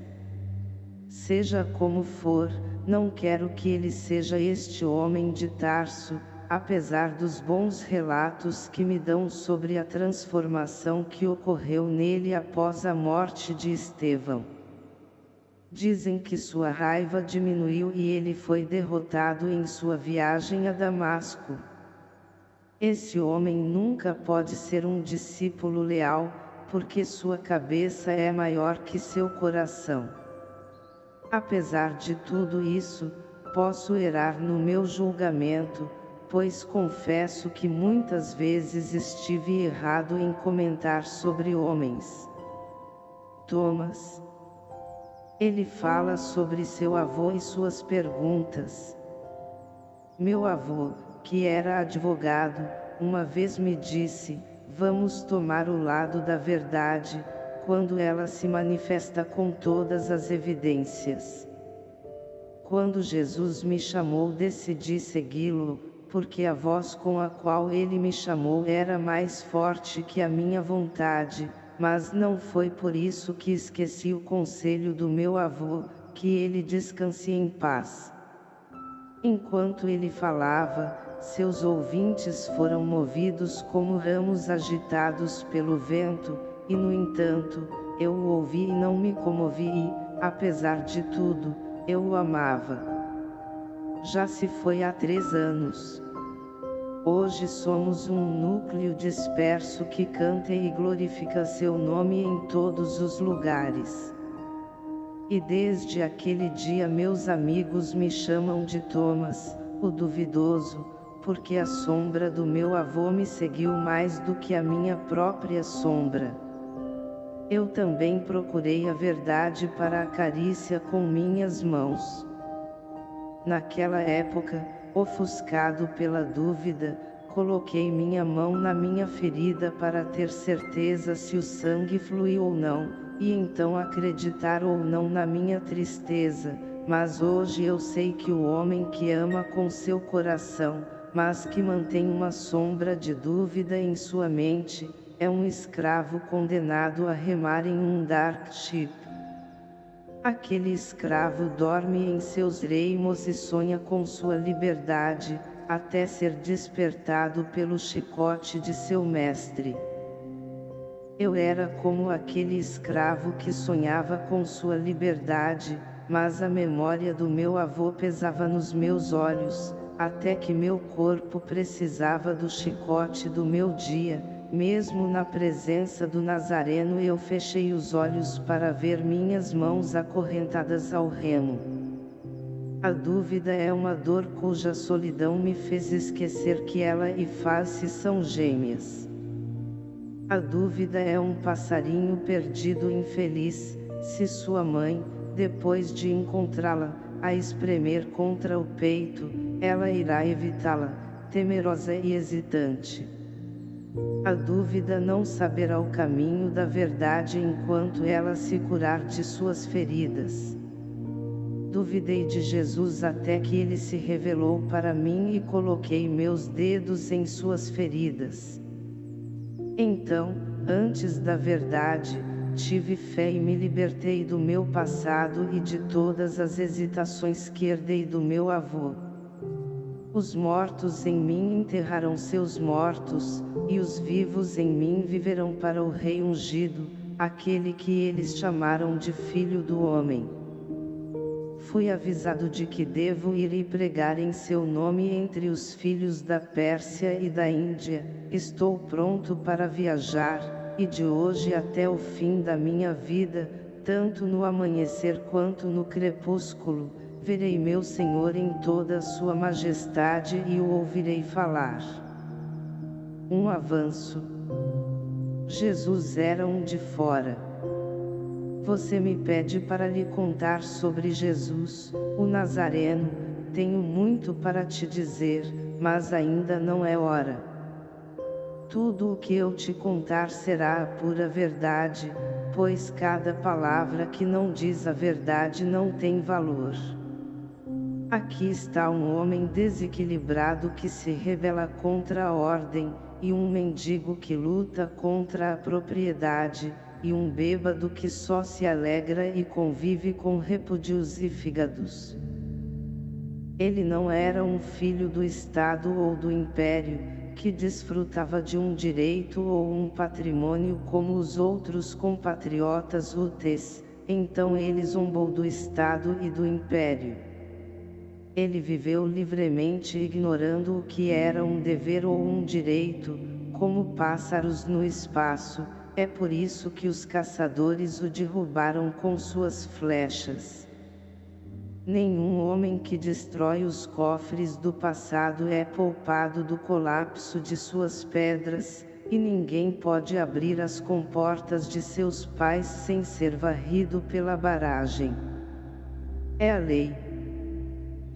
Seja como for, não quero que ele seja este homem de Tarso, apesar dos bons relatos que me dão sobre a transformação que ocorreu nele após a morte de Estevão. Dizem que sua raiva diminuiu e ele foi derrotado em sua viagem a Damasco. Esse homem nunca pode ser um discípulo leal, porque sua cabeça é maior que seu coração. Apesar de tudo isso, posso errar no meu julgamento, pois confesso que muitas vezes estive errado em comentar sobre homens. Thomas. Ele fala sobre seu avô e suas perguntas. Meu avô, que era advogado, uma vez me disse, vamos tomar o lado da verdade, quando ela se manifesta com todas as evidências. Quando Jesus me chamou decidi segui-lo, porque a voz com a qual ele me chamou era mais forte que a minha vontade, mas não foi por isso que esqueci o conselho do meu avô, que ele descanse em paz. Enquanto ele falava, seus ouvintes foram movidos como ramos agitados pelo vento, e no entanto, eu o ouvi e não me comovi e, apesar de tudo, eu o amava. Já se foi há três anos. Hoje somos um núcleo disperso que canta e glorifica seu nome em todos os lugares. E desde aquele dia meus amigos me chamam de Thomas, o duvidoso, porque a sombra do meu avô me seguiu mais do que a minha própria sombra. Eu também procurei a verdade para a carícia com minhas mãos. Naquela época, ofuscado pela dúvida, coloquei minha mão na minha ferida para ter certeza se o sangue fluiu ou não, e então acreditar ou não na minha tristeza, mas hoje eu sei que o homem que ama com seu coração, mas que mantém uma sombra de dúvida em sua mente, é um escravo condenado a remar em um dark ship. Aquele escravo dorme em seus reimos e sonha com sua liberdade, até ser despertado pelo chicote de seu mestre. Eu era como aquele escravo que sonhava com sua liberdade, mas a memória do meu avô pesava nos meus olhos, até que meu corpo precisava do chicote do meu dia, mesmo na presença do Nazareno eu fechei os olhos para ver minhas mãos acorrentadas ao remo. A dúvida é uma dor cuja solidão me fez esquecer que ela e face são gêmeas. A dúvida é um passarinho perdido infeliz, se sua mãe, depois de encontrá-la, a espremer contra o peito, ela irá evitá-la, temerosa e hesitante. A dúvida não saberá o caminho da verdade enquanto ela se curar de suas feridas duvidei de Jesus até que ele se revelou para mim e coloquei meus dedos em suas feridas. Então, antes da verdade, tive fé e me libertei do meu passado e de todas as hesitações que herdei do meu avô. Os mortos em mim enterrarão seus mortos, e os vivos em mim viverão para o Rei ungido, aquele que eles chamaram de Filho do Homem. Fui avisado de que devo ir e pregar em seu nome entre os filhos da Pérsia e da Índia, estou pronto para viajar, e de hoje até o fim da minha vida, tanto no amanhecer quanto no crepúsculo, verei meu Senhor em toda a sua majestade e o ouvirei falar. Um avanço. Jesus era um de fora. Você me pede para lhe contar sobre Jesus, o Nazareno, tenho muito para te dizer, mas ainda não é hora. Tudo o que eu te contar será a pura verdade, pois cada palavra que não diz a verdade não tem valor. Aqui está um homem desequilibrado que se rebela contra a ordem, e um mendigo que luta contra a propriedade, e um bêbado que só se alegra e convive com repúdios e fígados. Ele não era um filho do Estado ou do Império, que desfrutava de um direito ou um patrimônio como os outros compatriotas úteis, então ele zombou do Estado e do Império. Ele viveu livremente ignorando o que era um dever ou um direito, como pássaros no espaço, é por isso que os caçadores o derrubaram com suas flechas. Nenhum homem que destrói os cofres do passado é poupado do colapso de suas pedras, e ninguém pode abrir as comportas de seus pais sem ser varrido pela barragem. É a lei.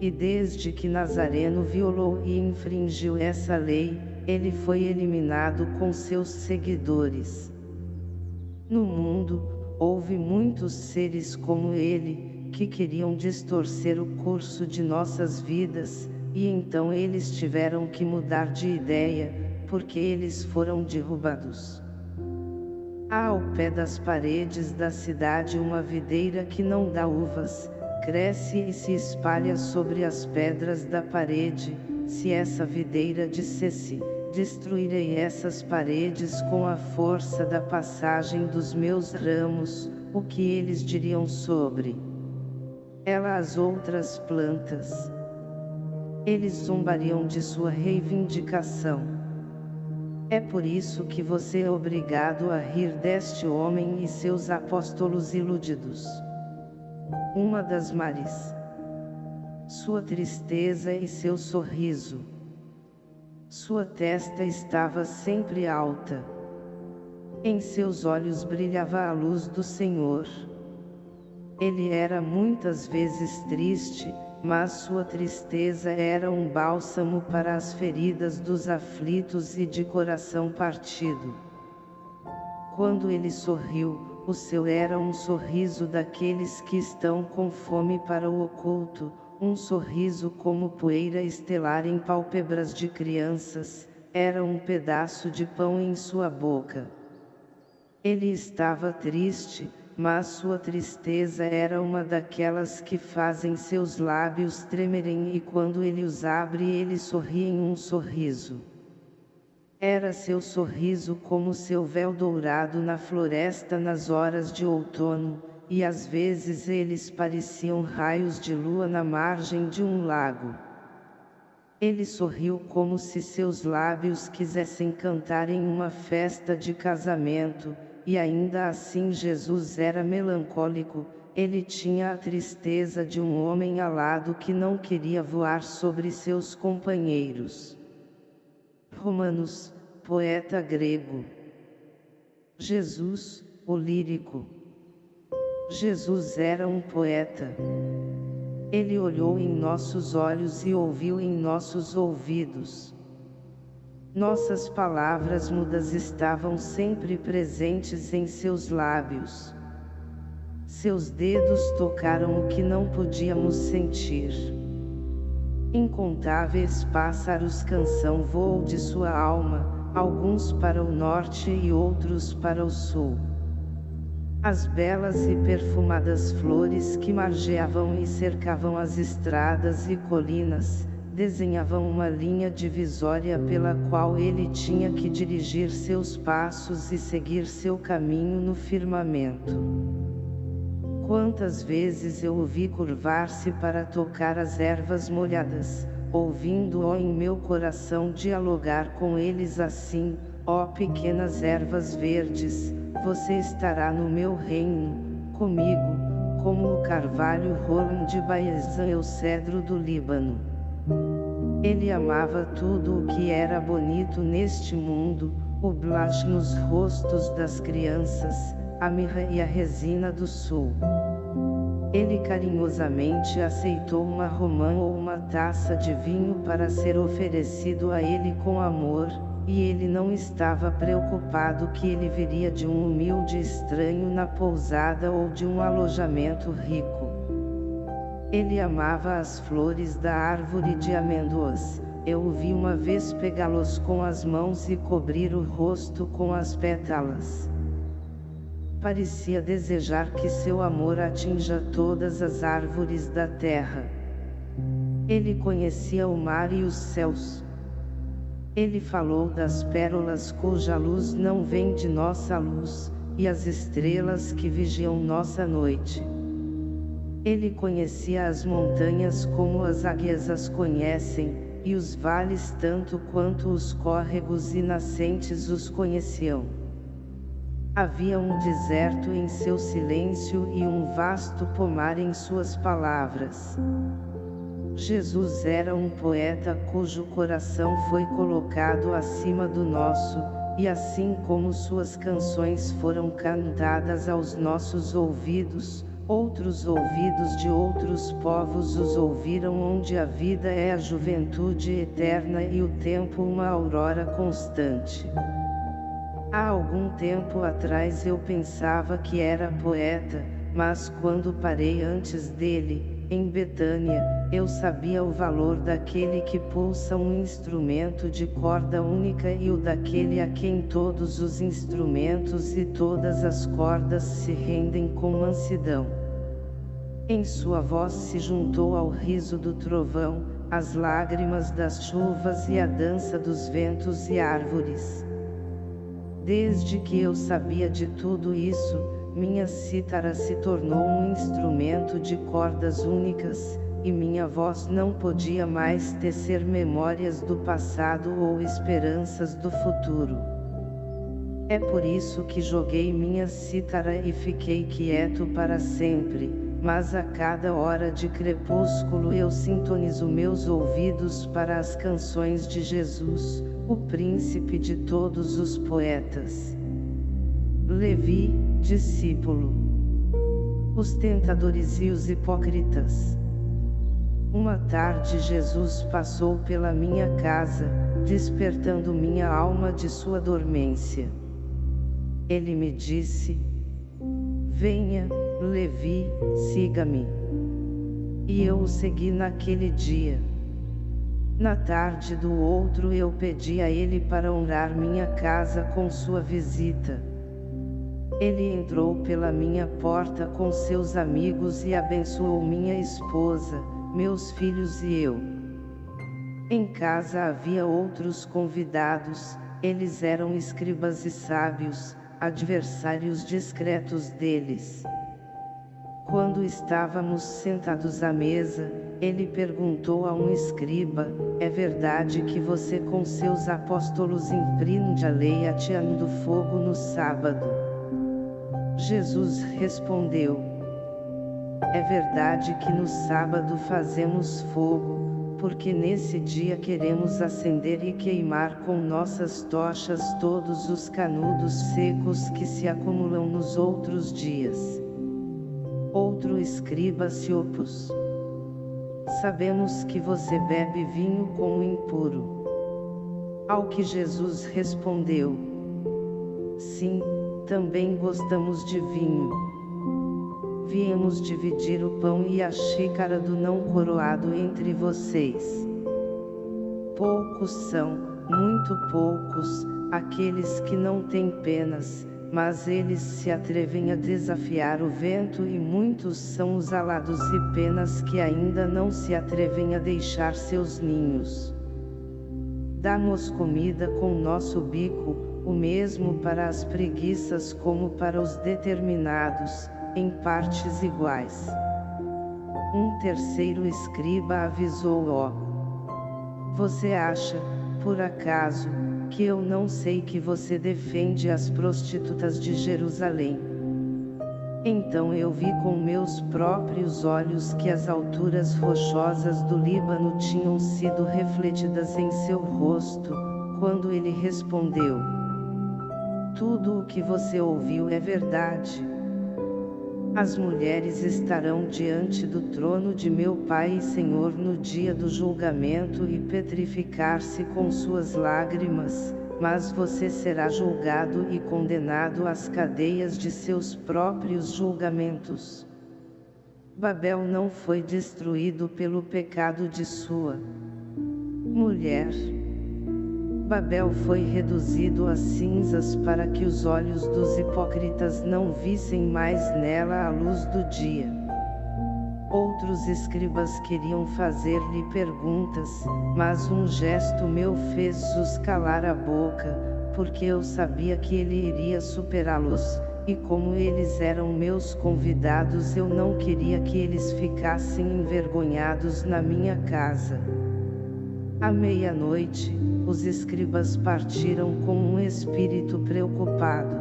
E desde que Nazareno violou e infringiu essa lei, ele foi eliminado com seus seguidores. No mundo, houve muitos seres como ele, que queriam distorcer o curso de nossas vidas, e então eles tiveram que mudar de ideia, porque eles foram derrubados. Há ao pé das paredes da cidade uma videira que não dá uvas, cresce e se espalha sobre as pedras da parede, se essa videira dissesse, destruirei essas paredes com a força da passagem dos meus ramos, o que eles diriam sobre ela as outras plantas. Eles zombariam de sua reivindicação. É por isso que você é obrigado a rir deste homem e seus apóstolos iludidos. Uma das mares sua tristeza e seu sorriso. Sua testa estava sempre alta. Em seus olhos brilhava a luz do Senhor. Ele era muitas vezes triste, mas sua tristeza era um bálsamo para as feridas dos aflitos e de coração partido. Quando ele sorriu, o seu era um sorriso daqueles que estão com fome para o oculto, um sorriso como poeira estelar em pálpebras de crianças, era um pedaço de pão em sua boca. Ele estava triste, mas sua tristeza era uma daquelas que fazem seus lábios tremerem e quando ele os abre ele sorri em um sorriso. Era seu sorriso como seu véu dourado na floresta nas horas de outono, e às vezes eles pareciam raios de lua na margem de um lago. Ele sorriu como se seus lábios quisessem cantar em uma festa de casamento, e ainda assim Jesus era melancólico, ele tinha a tristeza de um homem alado que não queria voar sobre seus companheiros. Romanos, poeta grego. Jesus, o lírico. Jesus era um poeta. Ele olhou em nossos olhos e ouviu em nossos ouvidos. Nossas palavras mudas estavam sempre presentes em seus lábios. Seus dedos tocaram o que não podíamos sentir. Incontáveis pássaros canção voou de sua alma, alguns para o norte e outros para o sul. As belas e perfumadas flores que margeavam e cercavam as estradas e colinas, desenhavam uma linha divisória pela qual ele tinha que dirigir seus passos e seguir seu caminho no firmamento. Quantas vezes eu o vi curvar-se para tocar as ervas molhadas, ouvindo-o em meu coração dialogar com eles assim, ó pequenas ervas verdes, você estará no meu reino, comigo, como o carvalho Roland de Baezan e o cedro do Líbano. Ele amava tudo o que era bonito neste mundo, o blush nos rostos das crianças, a mirra e a resina do sul. Ele carinhosamente aceitou uma romã ou uma taça de vinho para ser oferecido a ele com amor, e ele não estava preocupado que ele viria de um humilde estranho na pousada ou de um alojamento rico. Ele amava as flores da árvore de amêndoas, eu o vi uma vez pegá-los com as mãos e cobrir o rosto com as pétalas. Parecia desejar que seu amor atinja todas as árvores da terra. Ele conhecia o mar e os céus. Ele falou das pérolas cuja luz não vem de nossa luz, e as estrelas que vigiam nossa noite. Ele conhecia as montanhas como as águias as conhecem, e os vales tanto quanto os córregos e nascentes os conheciam. Havia um deserto em seu silêncio e um vasto pomar em suas palavras. Jesus era um poeta cujo coração foi colocado acima do nosso, e assim como suas canções foram cantadas aos nossos ouvidos, Outros ouvidos de outros povos os ouviram onde a vida é a juventude eterna e o tempo uma aurora constante. Há algum tempo atrás eu pensava que era poeta, mas quando parei antes dele, em Betânia, eu sabia o valor daquele que pulsa um instrumento de corda única e o daquele a quem todos os instrumentos e todas as cordas se rendem com mansidão. Em sua voz se juntou ao riso do trovão, as lágrimas das chuvas e a dança dos ventos e árvores. Desde que eu sabia de tudo isso, minha cítara se tornou um instrumento de cordas únicas, e minha voz não podia mais tecer memórias do passado ou esperanças do futuro. É por isso que joguei minha cítara e fiquei quieto para sempre, mas a cada hora de crepúsculo eu sintonizo meus ouvidos para as canções de Jesus, o príncipe de todos os poetas. Levi, discípulo. Os tentadores e os hipócritas. Uma tarde Jesus passou pela minha casa, despertando minha alma de sua dormência. Ele me disse, Venha, Levi, siga-me. E eu o segui naquele dia. Na tarde do outro eu pedi a ele para honrar minha casa com sua visita. Ele entrou pela minha porta com seus amigos e abençoou minha esposa, meus filhos e eu. Em casa havia outros convidados, eles eram escribas e sábios, adversários discretos deles. Quando estávamos sentados à mesa, ele perguntou a um escriba, é verdade que você com seus apóstolos infringe a lei ateando fogo no sábado? Jesus respondeu, é verdade que no sábado fazemos fogo, porque nesse dia queremos acender e queimar com nossas tochas todos os canudos secos que se acumulam nos outros dias. Outro escriba se opôs. Sabemos que você bebe vinho com o impuro. Ao que Jesus respondeu: Sim, também gostamos de vinho viemos dividir o pão e a xícara do não coroado entre vocês. Poucos são, muito poucos, aqueles que não têm penas, mas eles se atrevem a desafiar o vento e muitos são os alados e penas que ainda não se atrevem a deixar seus ninhos. Damos comida com nosso bico, o mesmo para as preguiças como para os determinados, em partes iguais. Um terceiro escriba avisou-o. Você acha, por acaso, que eu não sei que você defende as prostitutas de Jerusalém? Então eu vi com meus próprios olhos que as alturas rochosas do Líbano tinham sido refletidas em seu rosto, quando ele respondeu. Tudo o que você ouviu é verdade. As mulheres estarão diante do trono de meu Pai e Senhor no dia do julgamento e petrificar-se com suas lágrimas, mas você será julgado e condenado às cadeias de seus próprios julgamentos. Babel não foi destruído pelo pecado de sua mulher. Babel foi reduzido a cinzas para que os olhos dos hipócritas não vissem mais nela a luz do dia. Outros escribas queriam fazer-lhe perguntas, mas um gesto meu fez-os calar a boca, porque eu sabia que ele iria superá-los, e como eles eram meus convidados eu não queria que eles ficassem envergonhados na minha casa. À meia-noite, os escribas partiram com um espírito preocupado.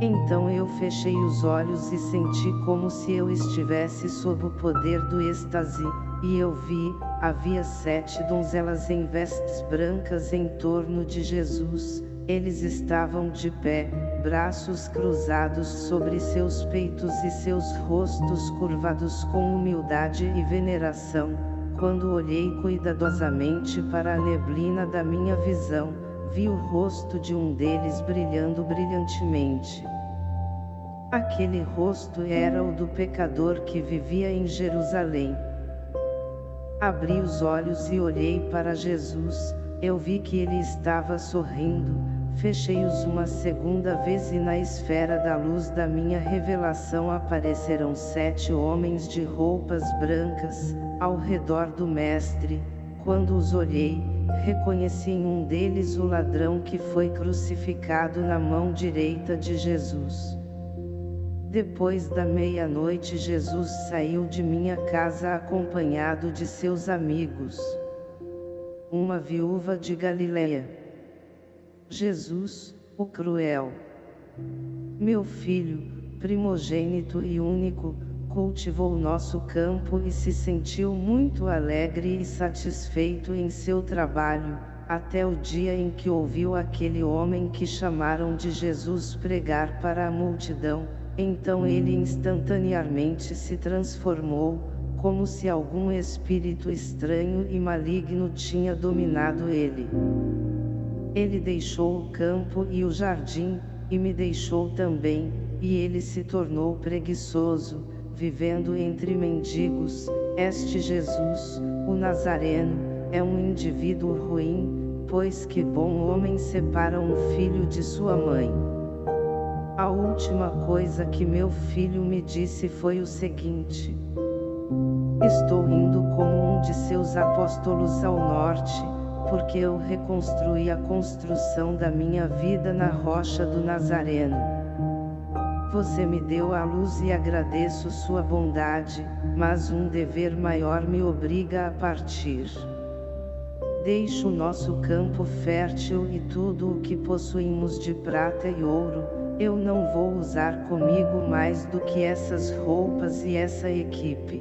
Então eu fechei os olhos e senti como se eu estivesse sob o poder do êxtase, e eu vi, havia sete donzelas em vestes brancas em torno de Jesus, eles estavam de pé, braços cruzados sobre seus peitos e seus rostos curvados com humildade e veneração, quando olhei cuidadosamente para a neblina da minha visão, vi o rosto de um deles brilhando brilhantemente. Aquele rosto era o do pecador que vivia em Jerusalém. Abri os olhos e olhei para Jesus, eu vi que ele estava sorrindo, Fechei-os uma segunda vez e na esfera da luz da minha revelação apareceram sete homens de roupas brancas, ao redor do mestre, quando os olhei, reconheci em um deles o ladrão que foi crucificado na mão direita de Jesus. Depois da meia-noite Jesus saiu de minha casa acompanhado de seus amigos. Uma viúva de Galileia. Jesus, o cruel. Meu filho, primogênito e único, cultivou nosso campo e se sentiu muito alegre e satisfeito em seu trabalho, até o dia em que ouviu aquele homem que chamaram de Jesus pregar para a multidão, então ele instantaneamente se transformou, como se algum espírito estranho e maligno tinha dominado ele. Ele deixou o campo e o jardim, e me deixou também, e ele se tornou preguiçoso, vivendo entre mendigos. Este Jesus, o Nazareno, é um indivíduo ruim, pois que bom homem separa um filho de sua mãe. A última coisa que meu filho me disse foi o seguinte. Estou indo como um de seus apóstolos ao norte, porque eu reconstruí a construção da minha vida na rocha do Nazareno. Você me deu a luz e agradeço sua bondade, mas um dever maior me obriga a partir. Deixo o nosso campo fértil e tudo o que possuímos de prata e ouro, eu não vou usar comigo mais do que essas roupas e essa equipe.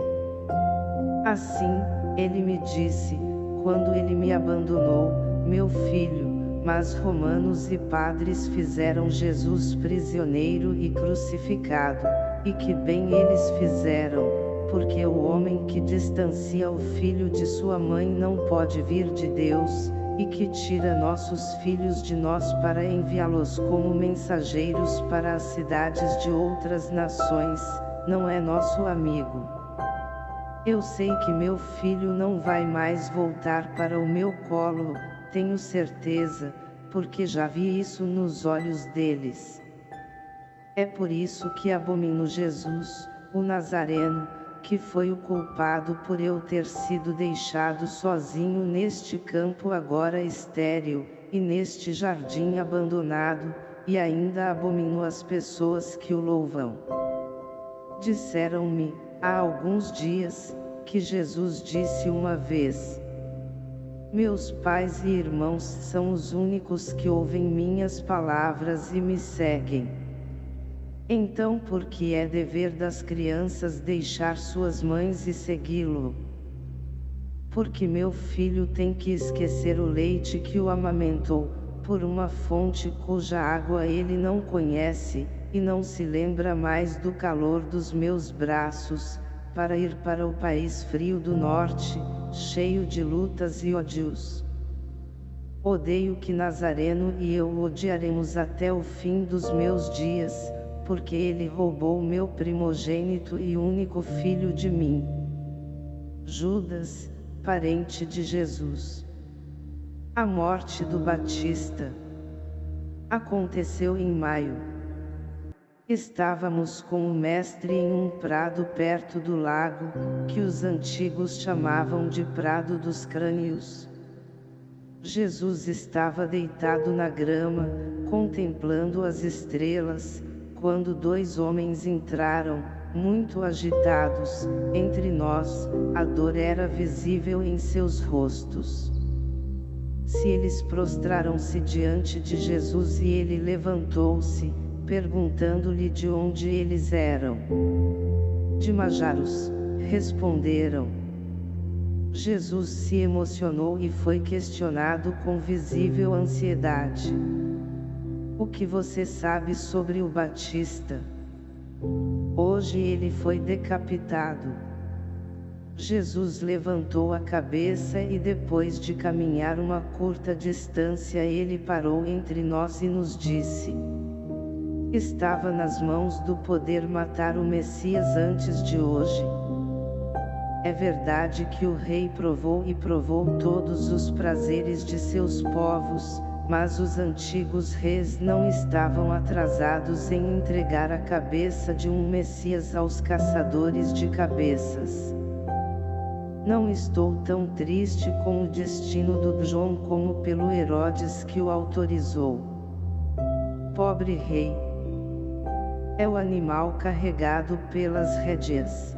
Assim, ele me disse, quando ele me abandonou, meu filho, mas romanos e padres fizeram Jesus prisioneiro e crucificado, e que bem eles fizeram, porque o homem que distancia o filho de sua mãe não pode vir de Deus, e que tira nossos filhos de nós para enviá-los como mensageiros para as cidades de outras nações, não é nosso amigo. Eu sei que meu filho não vai mais voltar para o meu colo, tenho certeza, porque já vi isso nos olhos deles. É por isso que abomino Jesus, o Nazareno, que foi o culpado por eu ter sido deixado sozinho neste campo agora estéril, e neste jardim abandonado, e ainda abomino as pessoas que o louvam. Disseram-me, há alguns dias, que Jesus disse uma vez. Meus pais e irmãos são os únicos que ouvem minhas palavras e me seguem. Então por que é dever das crianças deixar suas mães e segui-lo? Porque meu filho tem que esquecer o leite que o amamentou, por uma fonte cuja água ele não conhece, e não se lembra mais do calor dos meus braços, para ir para o país frio do norte, cheio de lutas e ódios. Odeio que Nazareno e eu odiaremos até o fim dos meus dias, porque ele roubou meu primogênito e único filho de mim. Judas, parente de Jesus. A morte do Batista. Aconteceu em maio. Estávamos com o mestre em um prado perto do lago, que os antigos chamavam de Prado dos Crânios. Jesus estava deitado na grama, contemplando as estrelas, quando dois homens entraram, muito agitados, entre nós, a dor era visível em seus rostos. Se eles prostraram-se diante de Jesus e ele levantou-se, perguntando-lhe de onde eles eram. De Majaros, responderam. Jesus se emocionou e foi questionado com visível ansiedade. O que você sabe sobre o Batista? Hoje ele foi decapitado. Jesus levantou a cabeça e depois de caminhar uma curta distância ele parou entre nós e nos disse estava nas mãos do poder matar o Messias antes de hoje. É verdade que o rei provou e provou todos os prazeres de seus povos, mas os antigos reis não estavam atrasados em entregar a cabeça de um Messias aos caçadores de cabeças. Não estou tão triste com o destino do João como pelo Herodes que o autorizou. Pobre rei! É o animal carregado pelas rédeas.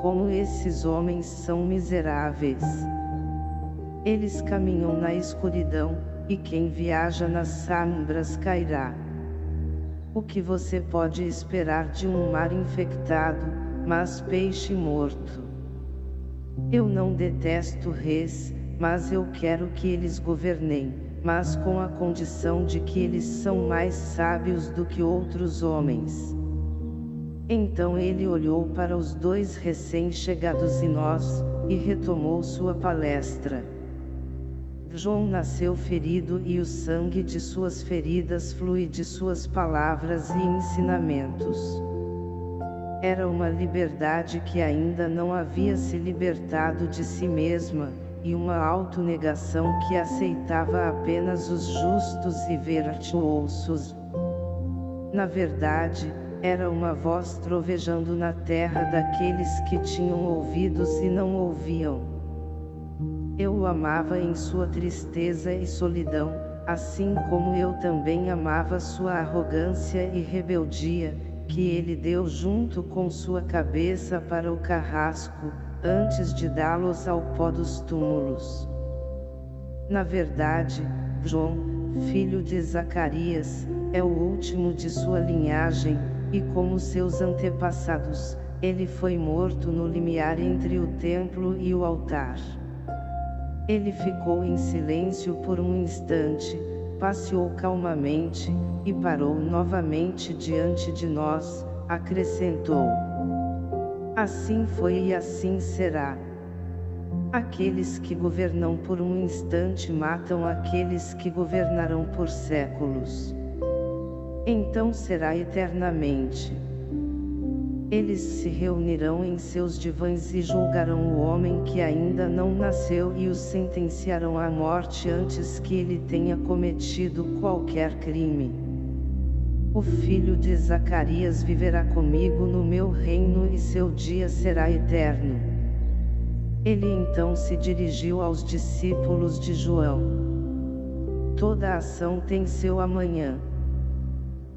Como esses homens são miseráveis. Eles caminham na escuridão, e quem viaja nas sombras cairá. O que você pode esperar de um mar infectado, mas peixe morto? Eu não detesto reis, mas eu quero que eles governem, mas com a condição de que eles são mais sábios do que outros homens. Então ele olhou para os dois recém-chegados e nós, e retomou sua palestra. João nasceu ferido e o sangue de suas feridas flui de suas palavras e ensinamentos. Era uma liberdade que ainda não havia se libertado de si mesma, e uma autonegação que aceitava apenas os justos e virtuosos. Na verdade, era uma voz trovejando na terra daqueles que tinham ouvidos e não ouviam. Eu o amava em sua tristeza e solidão, assim como eu também amava sua arrogância e rebeldia, que ele deu junto com sua cabeça para o carrasco, antes de dá-los ao pó dos túmulos. Na verdade, João, filho de Zacarias, é o último de sua linhagem, e como seus antepassados, ele foi morto no limiar entre o templo e o altar. Ele ficou em silêncio por um instante, passeou calmamente, e parou novamente diante de nós, acrescentou. Assim foi e assim será. Aqueles que governam por um instante matam aqueles que governarão por séculos. Então será eternamente. Eles se reunirão em seus divãs e julgarão o homem que ainda não nasceu e o sentenciarão à morte antes que ele tenha cometido qualquer crime. O filho de Zacarias viverá comigo no meu reino e seu dia será eterno. Ele então se dirigiu aos discípulos de João. Toda ação tem seu amanhã.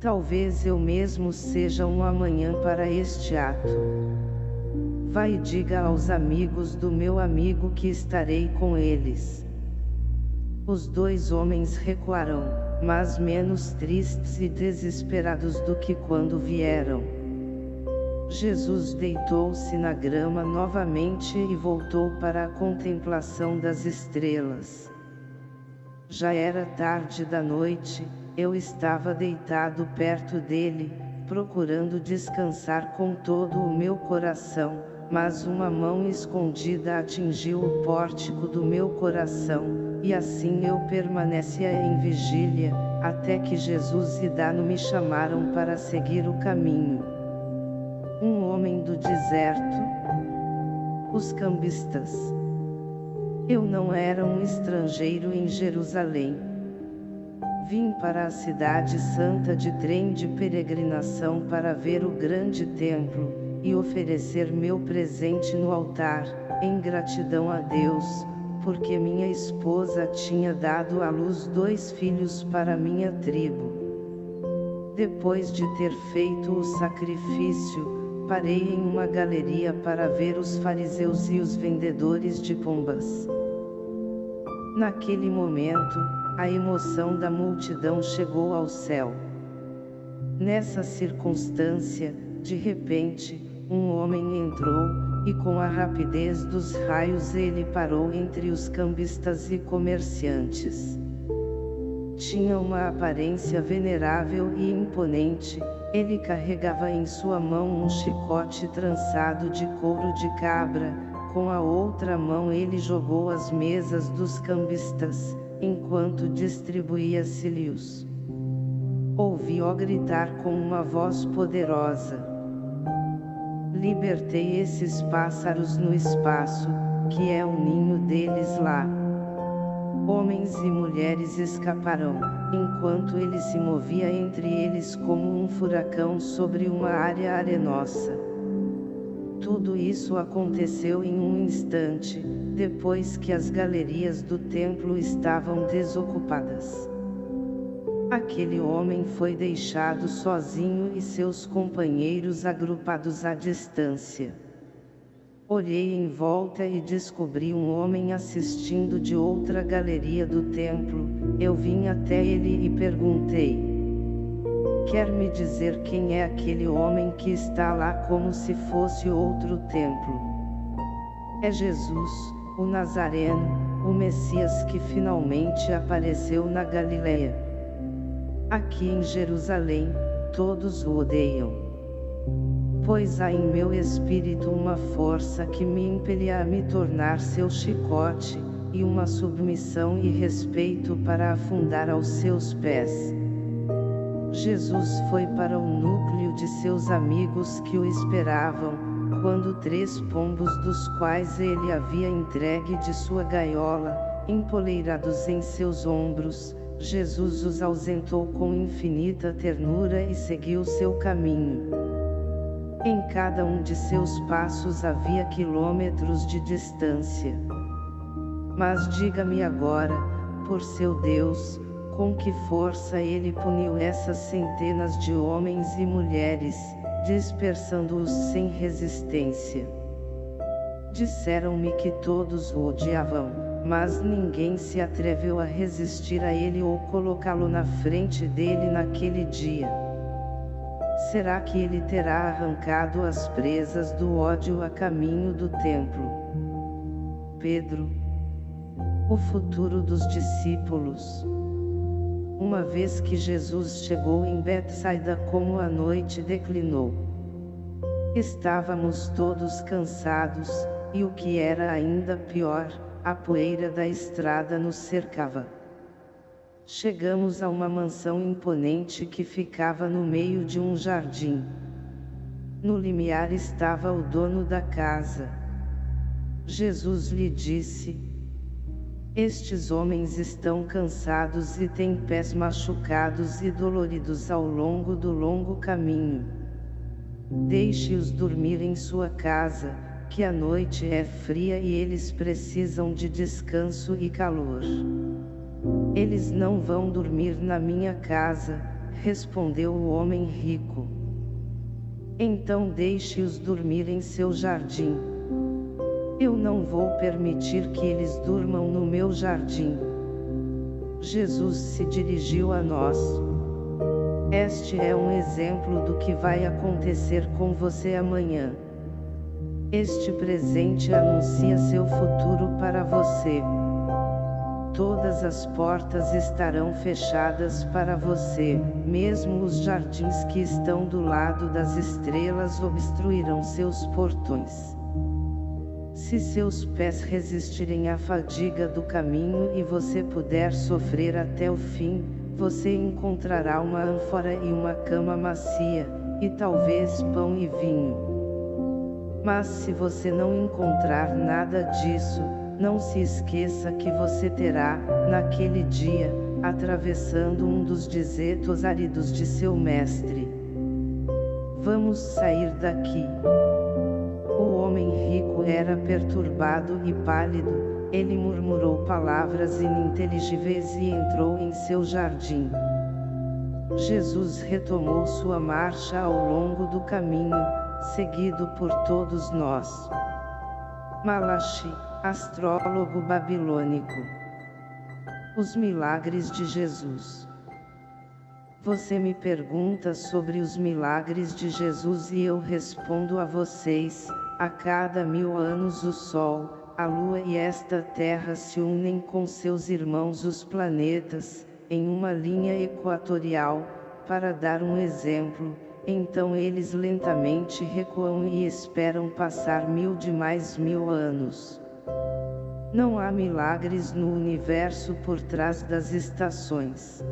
Talvez eu mesmo seja um amanhã para este ato. Vai e diga aos amigos do meu amigo que estarei com eles. Os dois homens recuarão, mas menos tristes e desesperados do que quando vieram. Jesus deitou-se na grama novamente e voltou para a contemplação das estrelas. Já era tarde da noite, eu estava deitado perto dele, procurando descansar com todo o meu coração, mas uma mão escondida atingiu o pórtico do meu coração, e assim eu permanecia em vigília, até que Jesus e Dano me chamaram para seguir o caminho. Um homem do deserto. Os cambistas. Eu não era um estrangeiro em Jerusalém Vim para a cidade santa de trem de peregrinação para ver o grande templo, e oferecer meu presente no altar, em gratidão a Deus, porque minha esposa tinha dado à luz dois filhos para minha tribo. Depois de ter feito o sacrifício, parei em uma galeria para ver os fariseus e os vendedores de pombas. Naquele momento, a emoção da multidão chegou ao céu. Nessa circunstância, de repente, um homem entrou, e com a rapidez dos raios ele parou entre os cambistas e comerciantes. Tinha uma aparência venerável e imponente, ele carregava em sua mão um chicote trançado de couro de cabra, com a outra mão ele jogou as mesas dos cambistas, enquanto distribuía cílios. Ouvi-o gritar com uma voz poderosa. Libertei esses pássaros no espaço, que é o ninho deles lá. Homens e mulheres escaparão, enquanto ele se movia entre eles como um furacão sobre uma área arenosa. Tudo isso aconteceu em um instante, depois que as galerias do templo estavam desocupadas. Aquele homem foi deixado sozinho e seus companheiros agrupados à distância. Olhei em volta e descobri um homem assistindo de outra galeria do templo, eu vim até ele e perguntei. quer me dizer quem é aquele homem que está lá como se fosse outro templo. É Jesus, o Nazareno, o Messias que finalmente apareceu na Galileia. Aqui em Jerusalém, todos o odeiam. Pois há em meu espírito uma força que me impelia a me tornar seu chicote, e uma submissão e respeito para afundar aos seus pés. Jesus foi para o núcleo de seus amigos que o esperavam, quando três pombos dos quais ele havia entregue de sua gaiola, empoleirados em seus ombros, Jesus os ausentou com infinita ternura e seguiu seu caminho. Em cada um de seus passos havia quilômetros de distância. Mas diga-me agora, por seu Deus, com que força ele puniu essas centenas de homens e mulheres, dispersando-os sem resistência. Disseram-me que todos o odiavam, mas ninguém se atreveu a resistir a ele ou colocá-lo na frente dele naquele dia. Será que ele terá arrancado as presas do ódio a caminho do templo? Pedro. O futuro dos discípulos. Uma vez que Jesus chegou em Betsaida como a noite declinou. Estávamos todos cansados, e o que era ainda pior, a poeira da estrada nos cercava. Chegamos a uma mansão imponente que ficava no meio de um jardim. No limiar estava o dono da casa. Jesus lhe disse, estes homens estão cansados e têm pés machucados e doloridos ao longo do longo caminho. Deixe-os dormir em sua casa, que a noite é fria e eles precisam de descanso e calor. Eles não vão dormir na minha casa, respondeu o homem rico. Então deixe-os dormir em seu jardim. Eu não vou permitir que eles durmam no meu jardim. Jesus se dirigiu a nós. Este é um exemplo do que vai acontecer com você amanhã. Este presente anuncia seu futuro para você. Todas as portas estarão fechadas para você, mesmo os jardins que estão do lado das estrelas obstruirão seus portões. Se seus pés resistirem à fadiga do caminho e você puder sofrer até o fim, você encontrará uma ânfora e uma cama macia, e talvez pão e vinho. Mas se você não encontrar nada disso, não se esqueça que você terá, naquele dia, atravessando um dos desertos áridos de seu mestre. Vamos sair daqui homem rico era perturbado e pálido, ele murmurou palavras ininteligíveis e entrou em seu jardim. Jesus retomou sua marcha ao longo do caminho, seguido por todos nós. Malachi, astrólogo babilônico. Os milagres de Jesus. Você me pergunta sobre os milagres de Jesus e eu respondo a vocês, a cada mil anos o Sol, a Lua e esta Terra se unem com seus irmãos os planetas, em uma linha equatorial, para dar um exemplo, então eles lentamente recuam e esperam passar mil de mais mil anos. Não há milagres no universo por trás das estações.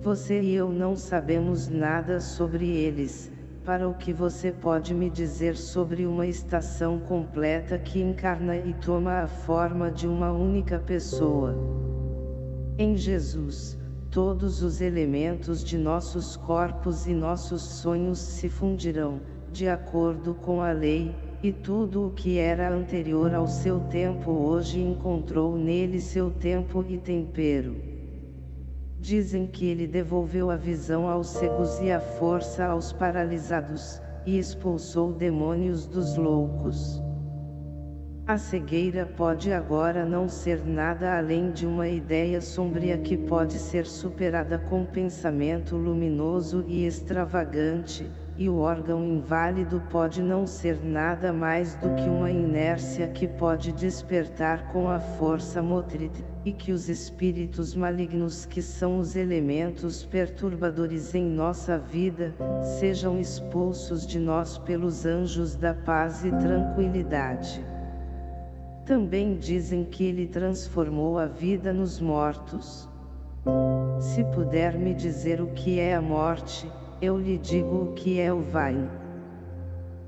Você e eu não sabemos nada sobre eles, para o que você pode me dizer sobre uma estação completa que encarna e toma a forma de uma única pessoa. Em Jesus, todos os elementos de nossos corpos e nossos sonhos se fundirão, de acordo com a lei, e tudo o que era anterior ao seu tempo hoje encontrou nele seu tempo e tempero. Dizem que ele devolveu a visão aos cegos e a força aos paralisados, e expulsou demônios dos loucos. A cegueira pode agora não ser nada além de uma ideia sombria que pode ser superada com pensamento luminoso e extravagante, e o órgão inválido pode não ser nada mais do que uma inércia que pode despertar com a força motriz, e que os espíritos malignos que são os elementos perturbadores em nossa vida, sejam expulsos de nós pelos anjos da paz e tranquilidade. Também dizem que ele transformou a vida nos mortos. Se puder me dizer o que é a morte, eu lhe digo o que é o vai.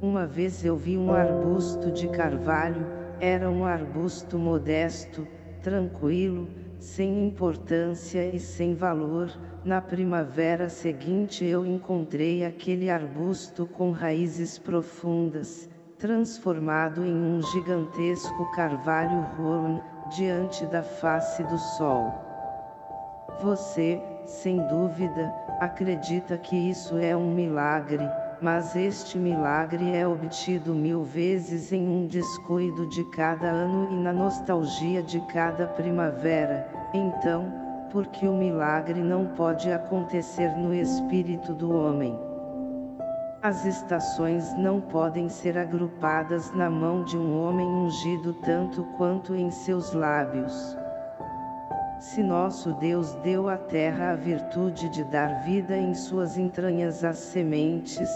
Uma vez eu vi um arbusto de carvalho, era um arbusto modesto, tranquilo, sem importância e sem valor. Na primavera seguinte eu encontrei aquele arbusto com raízes profundas, transformado em um gigantesco carvalho roan, diante da face do sol. Você, sem dúvida, acredita que isso é um milagre, mas este milagre é obtido mil vezes em um descuido de cada ano e na nostalgia de cada primavera, então, porque o milagre não pode acontecer no espírito do homem. As estações não podem ser agrupadas na mão de um homem ungido tanto quanto em seus lábios. Se nosso Deus deu à terra a virtude de dar vida em suas entranhas às sementes,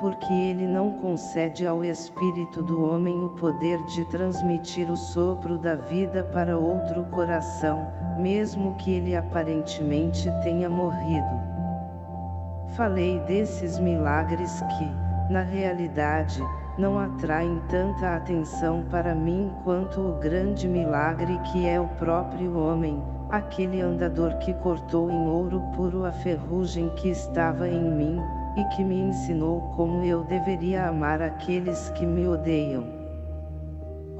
porque ele não concede ao espírito do homem o poder de transmitir o sopro da vida para outro coração, mesmo que ele aparentemente tenha morrido. Falei desses milagres que, na realidade, não atraem tanta atenção para mim quanto o grande milagre que é o próprio homem, aquele andador que cortou em ouro puro a ferrugem que estava em mim, e que me ensinou como eu deveria amar aqueles que me odeiam.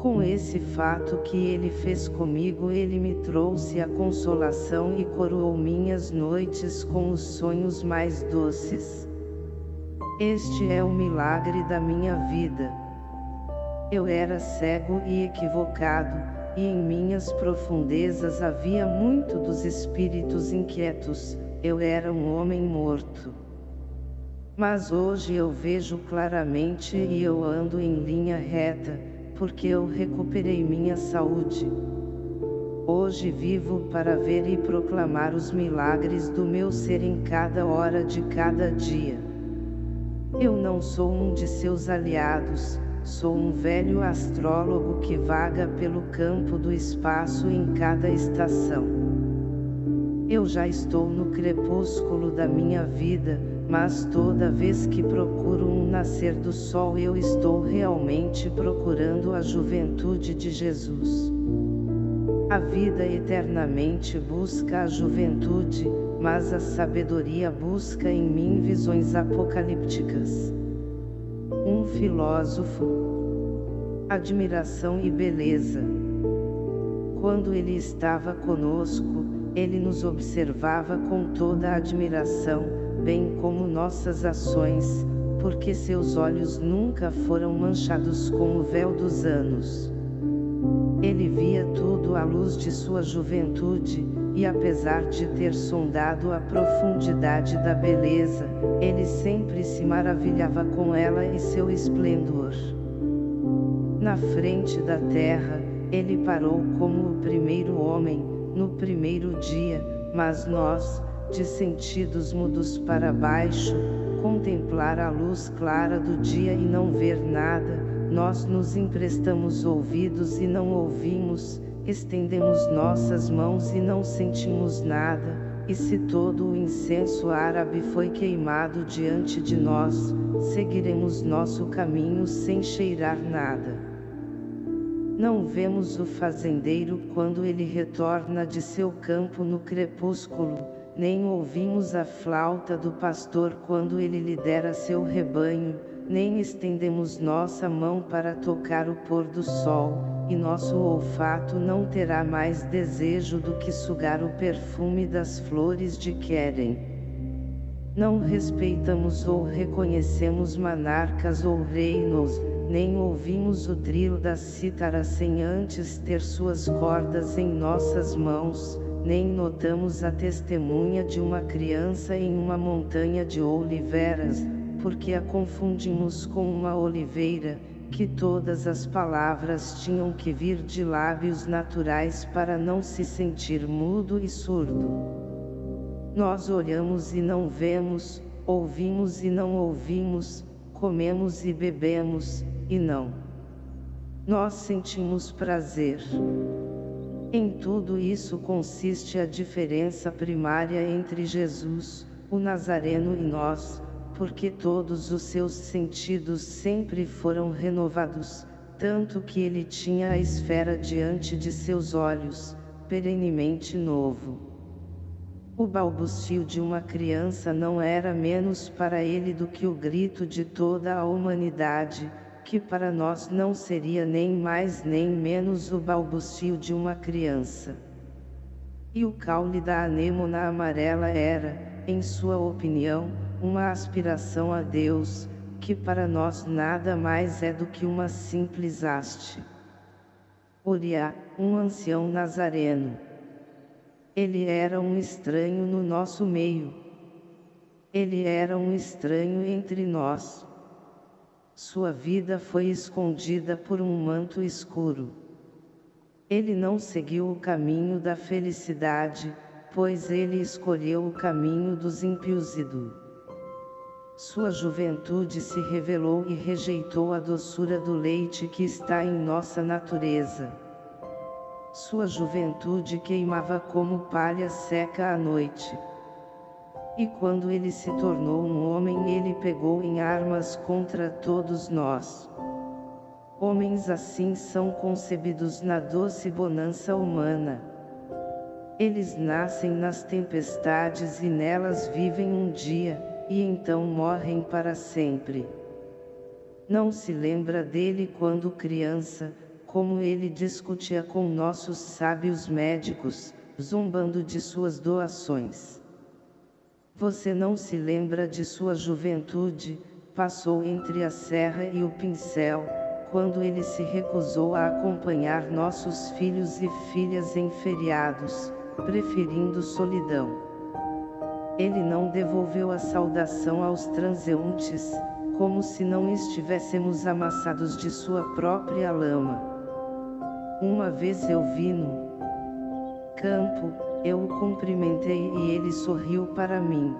Com esse fato que ele fez comigo ele me trouxe a consolação e coroou minhas noites com os sonhos mais doces. Este é o milagre da minha vida. Eu era cego e equivocado, e em minhas profundezas havia muito dos espíritos inquietos, eu era um homem morto. Mas hoje eu vejo claramente e eu ando em linha reta, porque eu recuperei minha saúde. Hoje vivo para ver e proclamar os milagres do meu ser em cada hora de cada dia. Eu não sou um de seus aliados, Sou um velho astrólogo que vaga pelo campo do espaço em cada estação. Eu já estou no crepúsculo da minha vida, mas toda vez que procuro um nascer do sol eu estou realmente procurando a juventude de Jesus. A vida eternamente busca a juventude, mas a sabedoria busca em mim visões apocalípticas um filósofo. Admiração e beleza. Quando ele estava conosco, ele nos observava com toda a admiração, bem como nossas ações, porque seus olhos nunca foram manchados com o véu dos anos. Ele via tudo à luz de sua juventude, e apesar de ter sondado a profundidade da beleza, ele sempre se maravilhava com ela e seu esplendor. Na frente da terra, ele parou como o primeiro homem, no primeiro dia, mas nós, de sentidos mudos para baixo, contemplar a luz clara do dia e não ver nada, nós nos emprestamos ouvidos e não ouvimos, estendemos nossas mãos e não sentimos nada, e se todo o incenso árabe foi queimado diante de nós, seguiremos nosso caminho sem cheirar nada. Não vemos o fazendeiro quando ele retorna de seu campo no crepúsculo, nem ouvimos a flauta do pastor quando ele lidera seu rebanho, nem estendemos nossa mão para tocar o pôr do sol, e nosso olfato não terá mais desejo do que sugar o perfume das flores de querem. Não respeitamos ou reconhecemos monarcas ou reinos, nem ouvimos o trilo da cítara sem antes ter suas cordas em nossas mãos, nem notamos a testemunha de uma criança em uma montanha de oliveiras, porque a confundimos com uma oliveira, que todas as palavras tinham que vir de lábios naturais para não se sentir mudo e surdo. Nós olhamos e não vemos, ouvimos e não ouvimos, comemos e bebemos, e não. Nós sentimos prazer. Em tudo isso consiste a diferença primária entre Jesus, o Nazareno e nós, porque todos os seus sentidos sempre foram renovados, tanto que ele tinha a esfera diante de seus olhos, perenemente novo. O balbucio de uma criança não era menos para ele do que o grito de toda a humanidade, que para nós não seria nem mais nem menos o balbucio de uma criança. E o caule da anêmona amarela era, em sua opinião, uma aspiração a Deus, que para nós nada mais é do que uma simples haste. Uriá, um ancião nazareno. Ele era um estranho no nosso meio. Ele era um estranho entre nós. Sua vida foi escondida por um manto escuro. Ele não seguiu o caminho da felicidade, pois ele escolheu o caminho dos ímpios e do sua juventude se revelou e rejeitou a doçura do leite que está em nossa natureza. Sua juventude queimava como palha seca à noite. E quando ele se tornou um homem ele pegou em armas contra todos nós. Homens assim são concebidos na doce bonança humana. Eles nascem nas tempestades e nelas vivem um dia, e então morrem para sempre. Não se lembra dele quando criança, como ele discutia com nossos sábios médicos, zombando de suas doações. Você não se lembra de sua juventude, passou entre a serra e o pincel, quando ele se recusou a acompanhar nossos filhos e filhas em feriados, preferindo solidão. Ele não devolveu a saudação aos transeuntes, como se não estivéssemos amassados de sua própria lama. Uma vez eu vi no campo, eu o cumprimentei e ele sorriu para mim.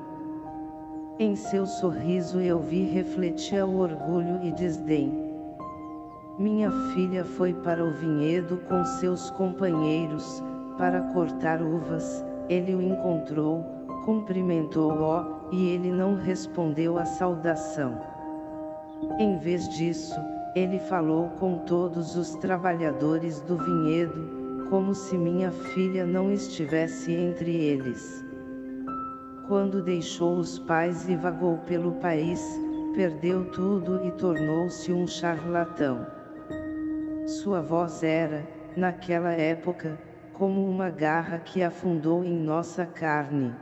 Em seu sorriso eu vi refletia o orgulho e desdém. Minha filha foi para o vinhedo com seus companheiros, para cortar uvas, ele o encontrou, cumprimentou-o, e ele não respondeu à saudação. Em vez disso, ele falou com todos os trabalhadores do vinhedo, como se minha filha não estivesse entre eles. Quando deixou os pais e vagou pelo país, perdeu tudo e tornou-se um charlatão. Sua voz era, naquela época, como uma garra que afundou em nossa carne.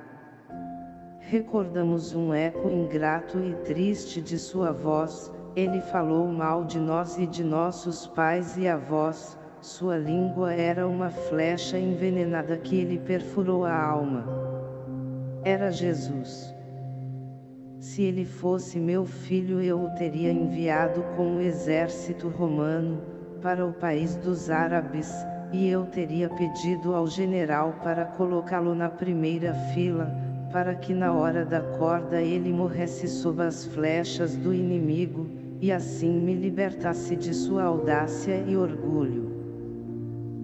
Recordamos um eco ingrato e triste de sua voz, ele falou mal de nós e de nossos pais e avós, sua língua era uma flecha envenenada que lhe perfurou a alma. Era Jesus. Se ele fosse meu filho eu o teria enviado com o exército romano, para o país dos árabes, e eu teria pedido ao general para colocá-lo na primeira fila, para que na hora da corda ele morresse sob as flechas do inimigo, e assim me libertasse de sua audácia e orgulho.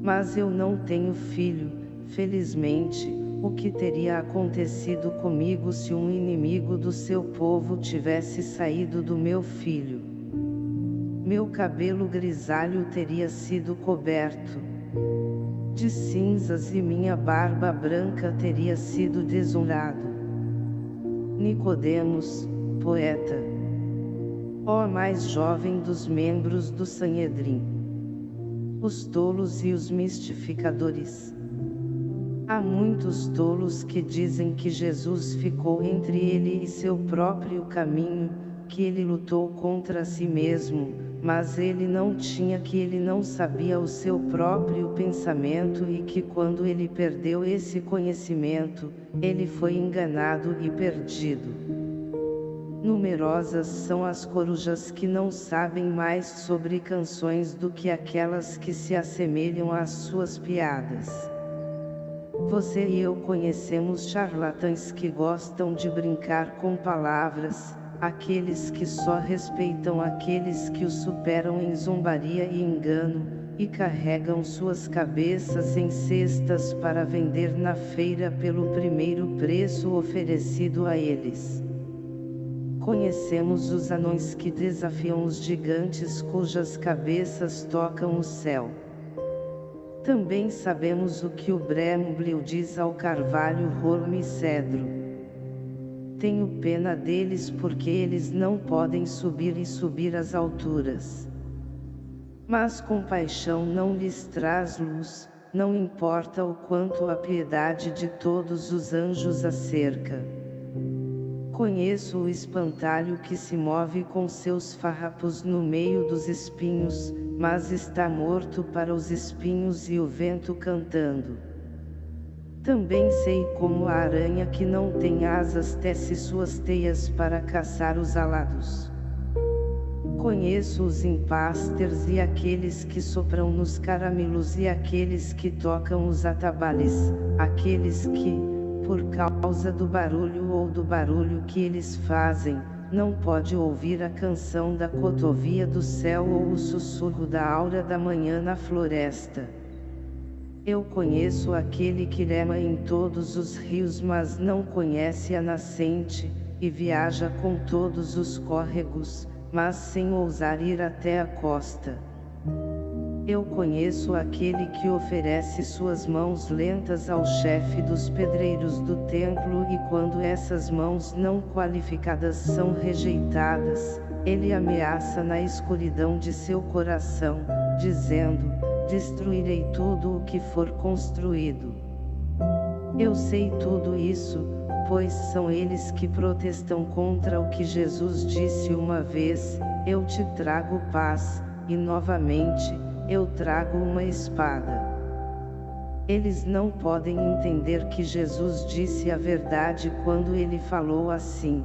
Mas eu não tenho filho, felizmente, o que teria acontecido comigo se um inimigo do seu povo tivesse saído do meu filho? Meu cabelo grisalho teria sido coberto de cinzas e minha barba branca teria sido desonrado. Nicodemos, poeta. Ó mais jovem dos membros do Sanhedrin. Os tolos e os mistificadores. Há muitos tolos que dizem que Jesus ficou entre ele e seu próprio caminho, que ele lutou contra si mesmo, mas ele não tinha que ele não sabia o seu próprio pensamento e que quando ele perdeu esse conhecimento, ele foi enganado e perdido. Numerosas são as corujas que não sabem mais sobre canções do que aquelas que se assemelham às suas piadas. Você e eu conhecemos charlatães que gostam de brincar com palavras, aqueles que só respeitam aqueles que os superam em zombaria e engano, e carregam suas cabeças em cestas para vender na feira pelo primeiro preço oferecido a eles. Conhecemos os anões que desafiam os gigantes cujas cabeças tocam o céu. Também sabemos o que o Bremblio diz ao carvalho rolo e cedro tenho pena deles porque eles não podem subir e subir as alturas. Mas compaixão não lhes traz luz, não importa o quanto a piedade de todos os anjos acerca. Conheço o espantalho que se move com seus farrapos no meio dos espinhos, mas está morto para os espinhos e o vento cantando. Também sei como a aranha que não tem asas tece suas teias para caçar os alados. Conheço os impasters e aqueles que sopram nos caramelos e aqueles que tocam os atabalhes, aqueles que, por causa do barulho ou do barulho que eles fazem, não pode ouvir a canção da cotovia do céu ou o sussurro da aura da manhã na floresta. Eu conheço aquele que rema em todos os rios mas não conhece a nascente, e viaja com todos os córregos, mas sem ousar ir até a costa. Eu conheço aquele que oferece suas mãos lentas ao chefe dos pedreiros do templo e quando essas mãos não qualificadas são rejeitadas, ele ameaça na escuridão de seu coração, dizendo, destruirei tudo o que for construído. Eu sei tudo isso, pois são eles que protestam contra o que Jesus disse uma vez, eu te trago paz, e novamente, eu trago uma espada. Eles não podem entender que Jesus disse a verdade quando ele falou assim.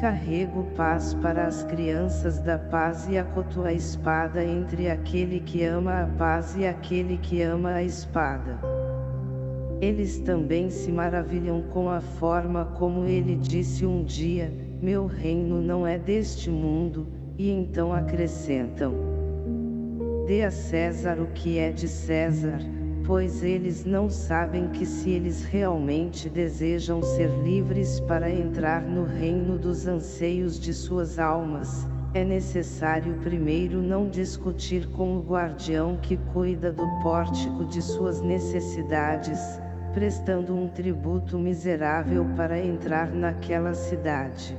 Carrego paz para as crianças da paz e acoto a espada entre aquele que ama a paz e aquele que ama a espada. Eles também se maravilham com a forma como ele disse um dia, meu reino não é deste mundo, e então acrescentam. Dê a César o que é de César, pois eles não sabem que se eles realmente desejam ser livres para entrar no reino dos anseios de suas almas, é necessário primeiro não discutir com o guardião que cuida do pórtico de suas necessidades, prestando um tributo miserável para entrar naquela cidade.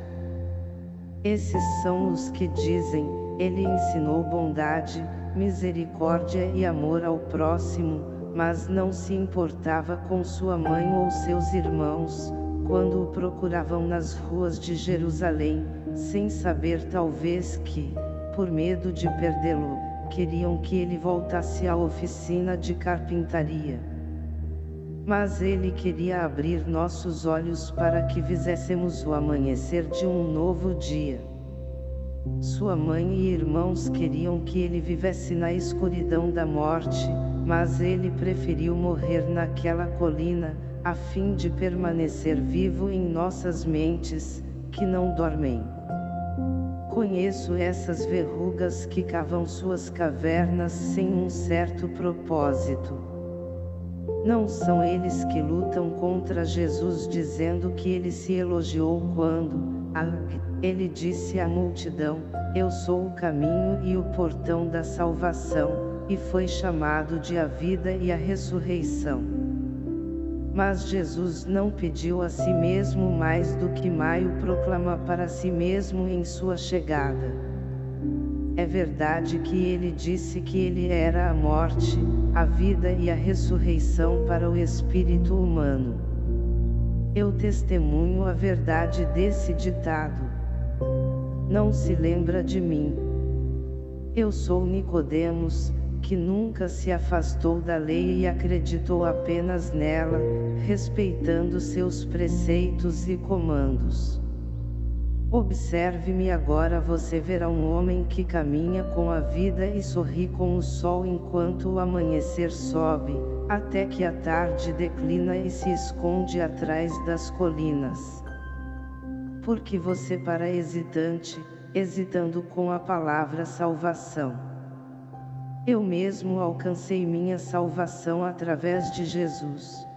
Esses são os que dizem, ele ensinou bondade, misericórdia e amor ao próximo, mas não se importava com sua mãe ou seus irmãos, quando o procuravam nas ruas de Jerusalém, sem saber talvez que, por medo de perdê-lo, queriam que ele voltasse à oficina de carpintaria. Mas ele queria abrir nossos olhos para que fizéssemos o amanhecer de um novo dia. Sua mãe e irmãos queriam que ele vivesse na escuridão da morte, mas ele preferiu morrer naquela colina, a fim de permanecer vivo em nossas mentes, que não dormem. Conheço essas verrugas que cavam suas cavernas sem um certo propósito. Não são eles que lutam contra Jesus dizendo que ele se elogiou quando, ele disse à multidão, eu sou o caminho e o portão da salvação, e foi chamado de a vida e a ressurreição. Mas Jesus não pediu a si mesmo mais do que Maio proclama para si mesmo em sua chegada. É verdade que ele disse que ele era a morte, a vida e a ressurreição para o espírito humano. Eu testemunho a verdade desse ditado. Não se lembra de mim. Eu sou Nicodemos, que nunca se afastou da lei e acreditou apenas nela, respeitando seus preceitos e comandos. Observe-me agora você verá um homem que caminha com a vida e sorri com o sol enquanto o amanhecer sobe, até que a tarde declina e se esconde atrás das colinas. Porque você para hesitante, hesitando com a palavra salvação. Eu mesmo alcancei minha salvação através de Jesus.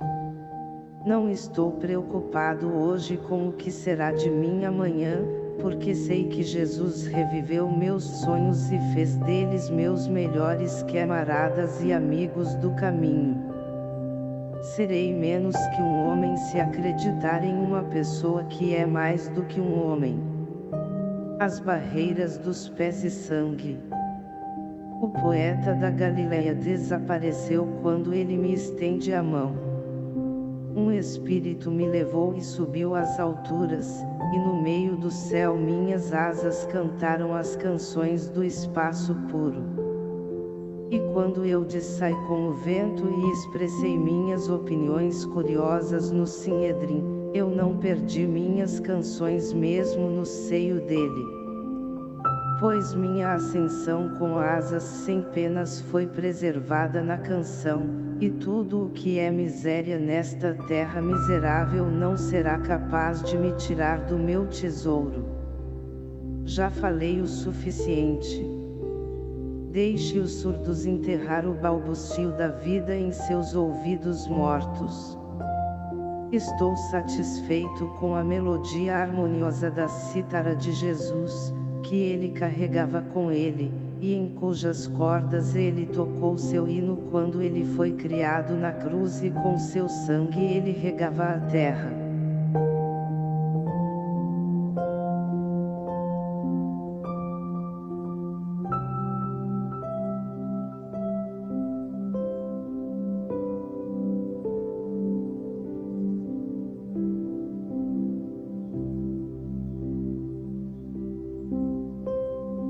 Não estou preocupado hoje com o que será de mim amanhã, porque sei que Jesus reviveu meus sonhos e fez deles meus melhores camaradas e amigos do caminho. Serei menos que um homem se acreditar em uma pessoa que é mais do que um homem. As barreiras dos pés e sangue. O poeta da Galileia desapareceu quando ele me estende a mão. Um espírito me levou e subiu às alturas, e no meio do céu minhas asas cantaram as canções do espaço puro. E quando eu dissai com o vento e expressei minhas opiniões curiosas no Sinedrim, eu não perdi minhas canções mesmo no seio dele pois minha ascensão com asas sem penas foi preservada na canção, e tudo o que é miséria nesta terra miserável não será capaz de me tirar do meu tesouro. Já falei o suficiente. Deixe os surdos enterrar o balbucio da vida em seus ouvidos mortos. Estou satisfeito com a melodia harmoniosa da cítara de Jesus, que ele carregava com ele, e em cujas cordas ele tocou seu hino quando ele foi criado na cruz e com seu sangue ele regava a terra.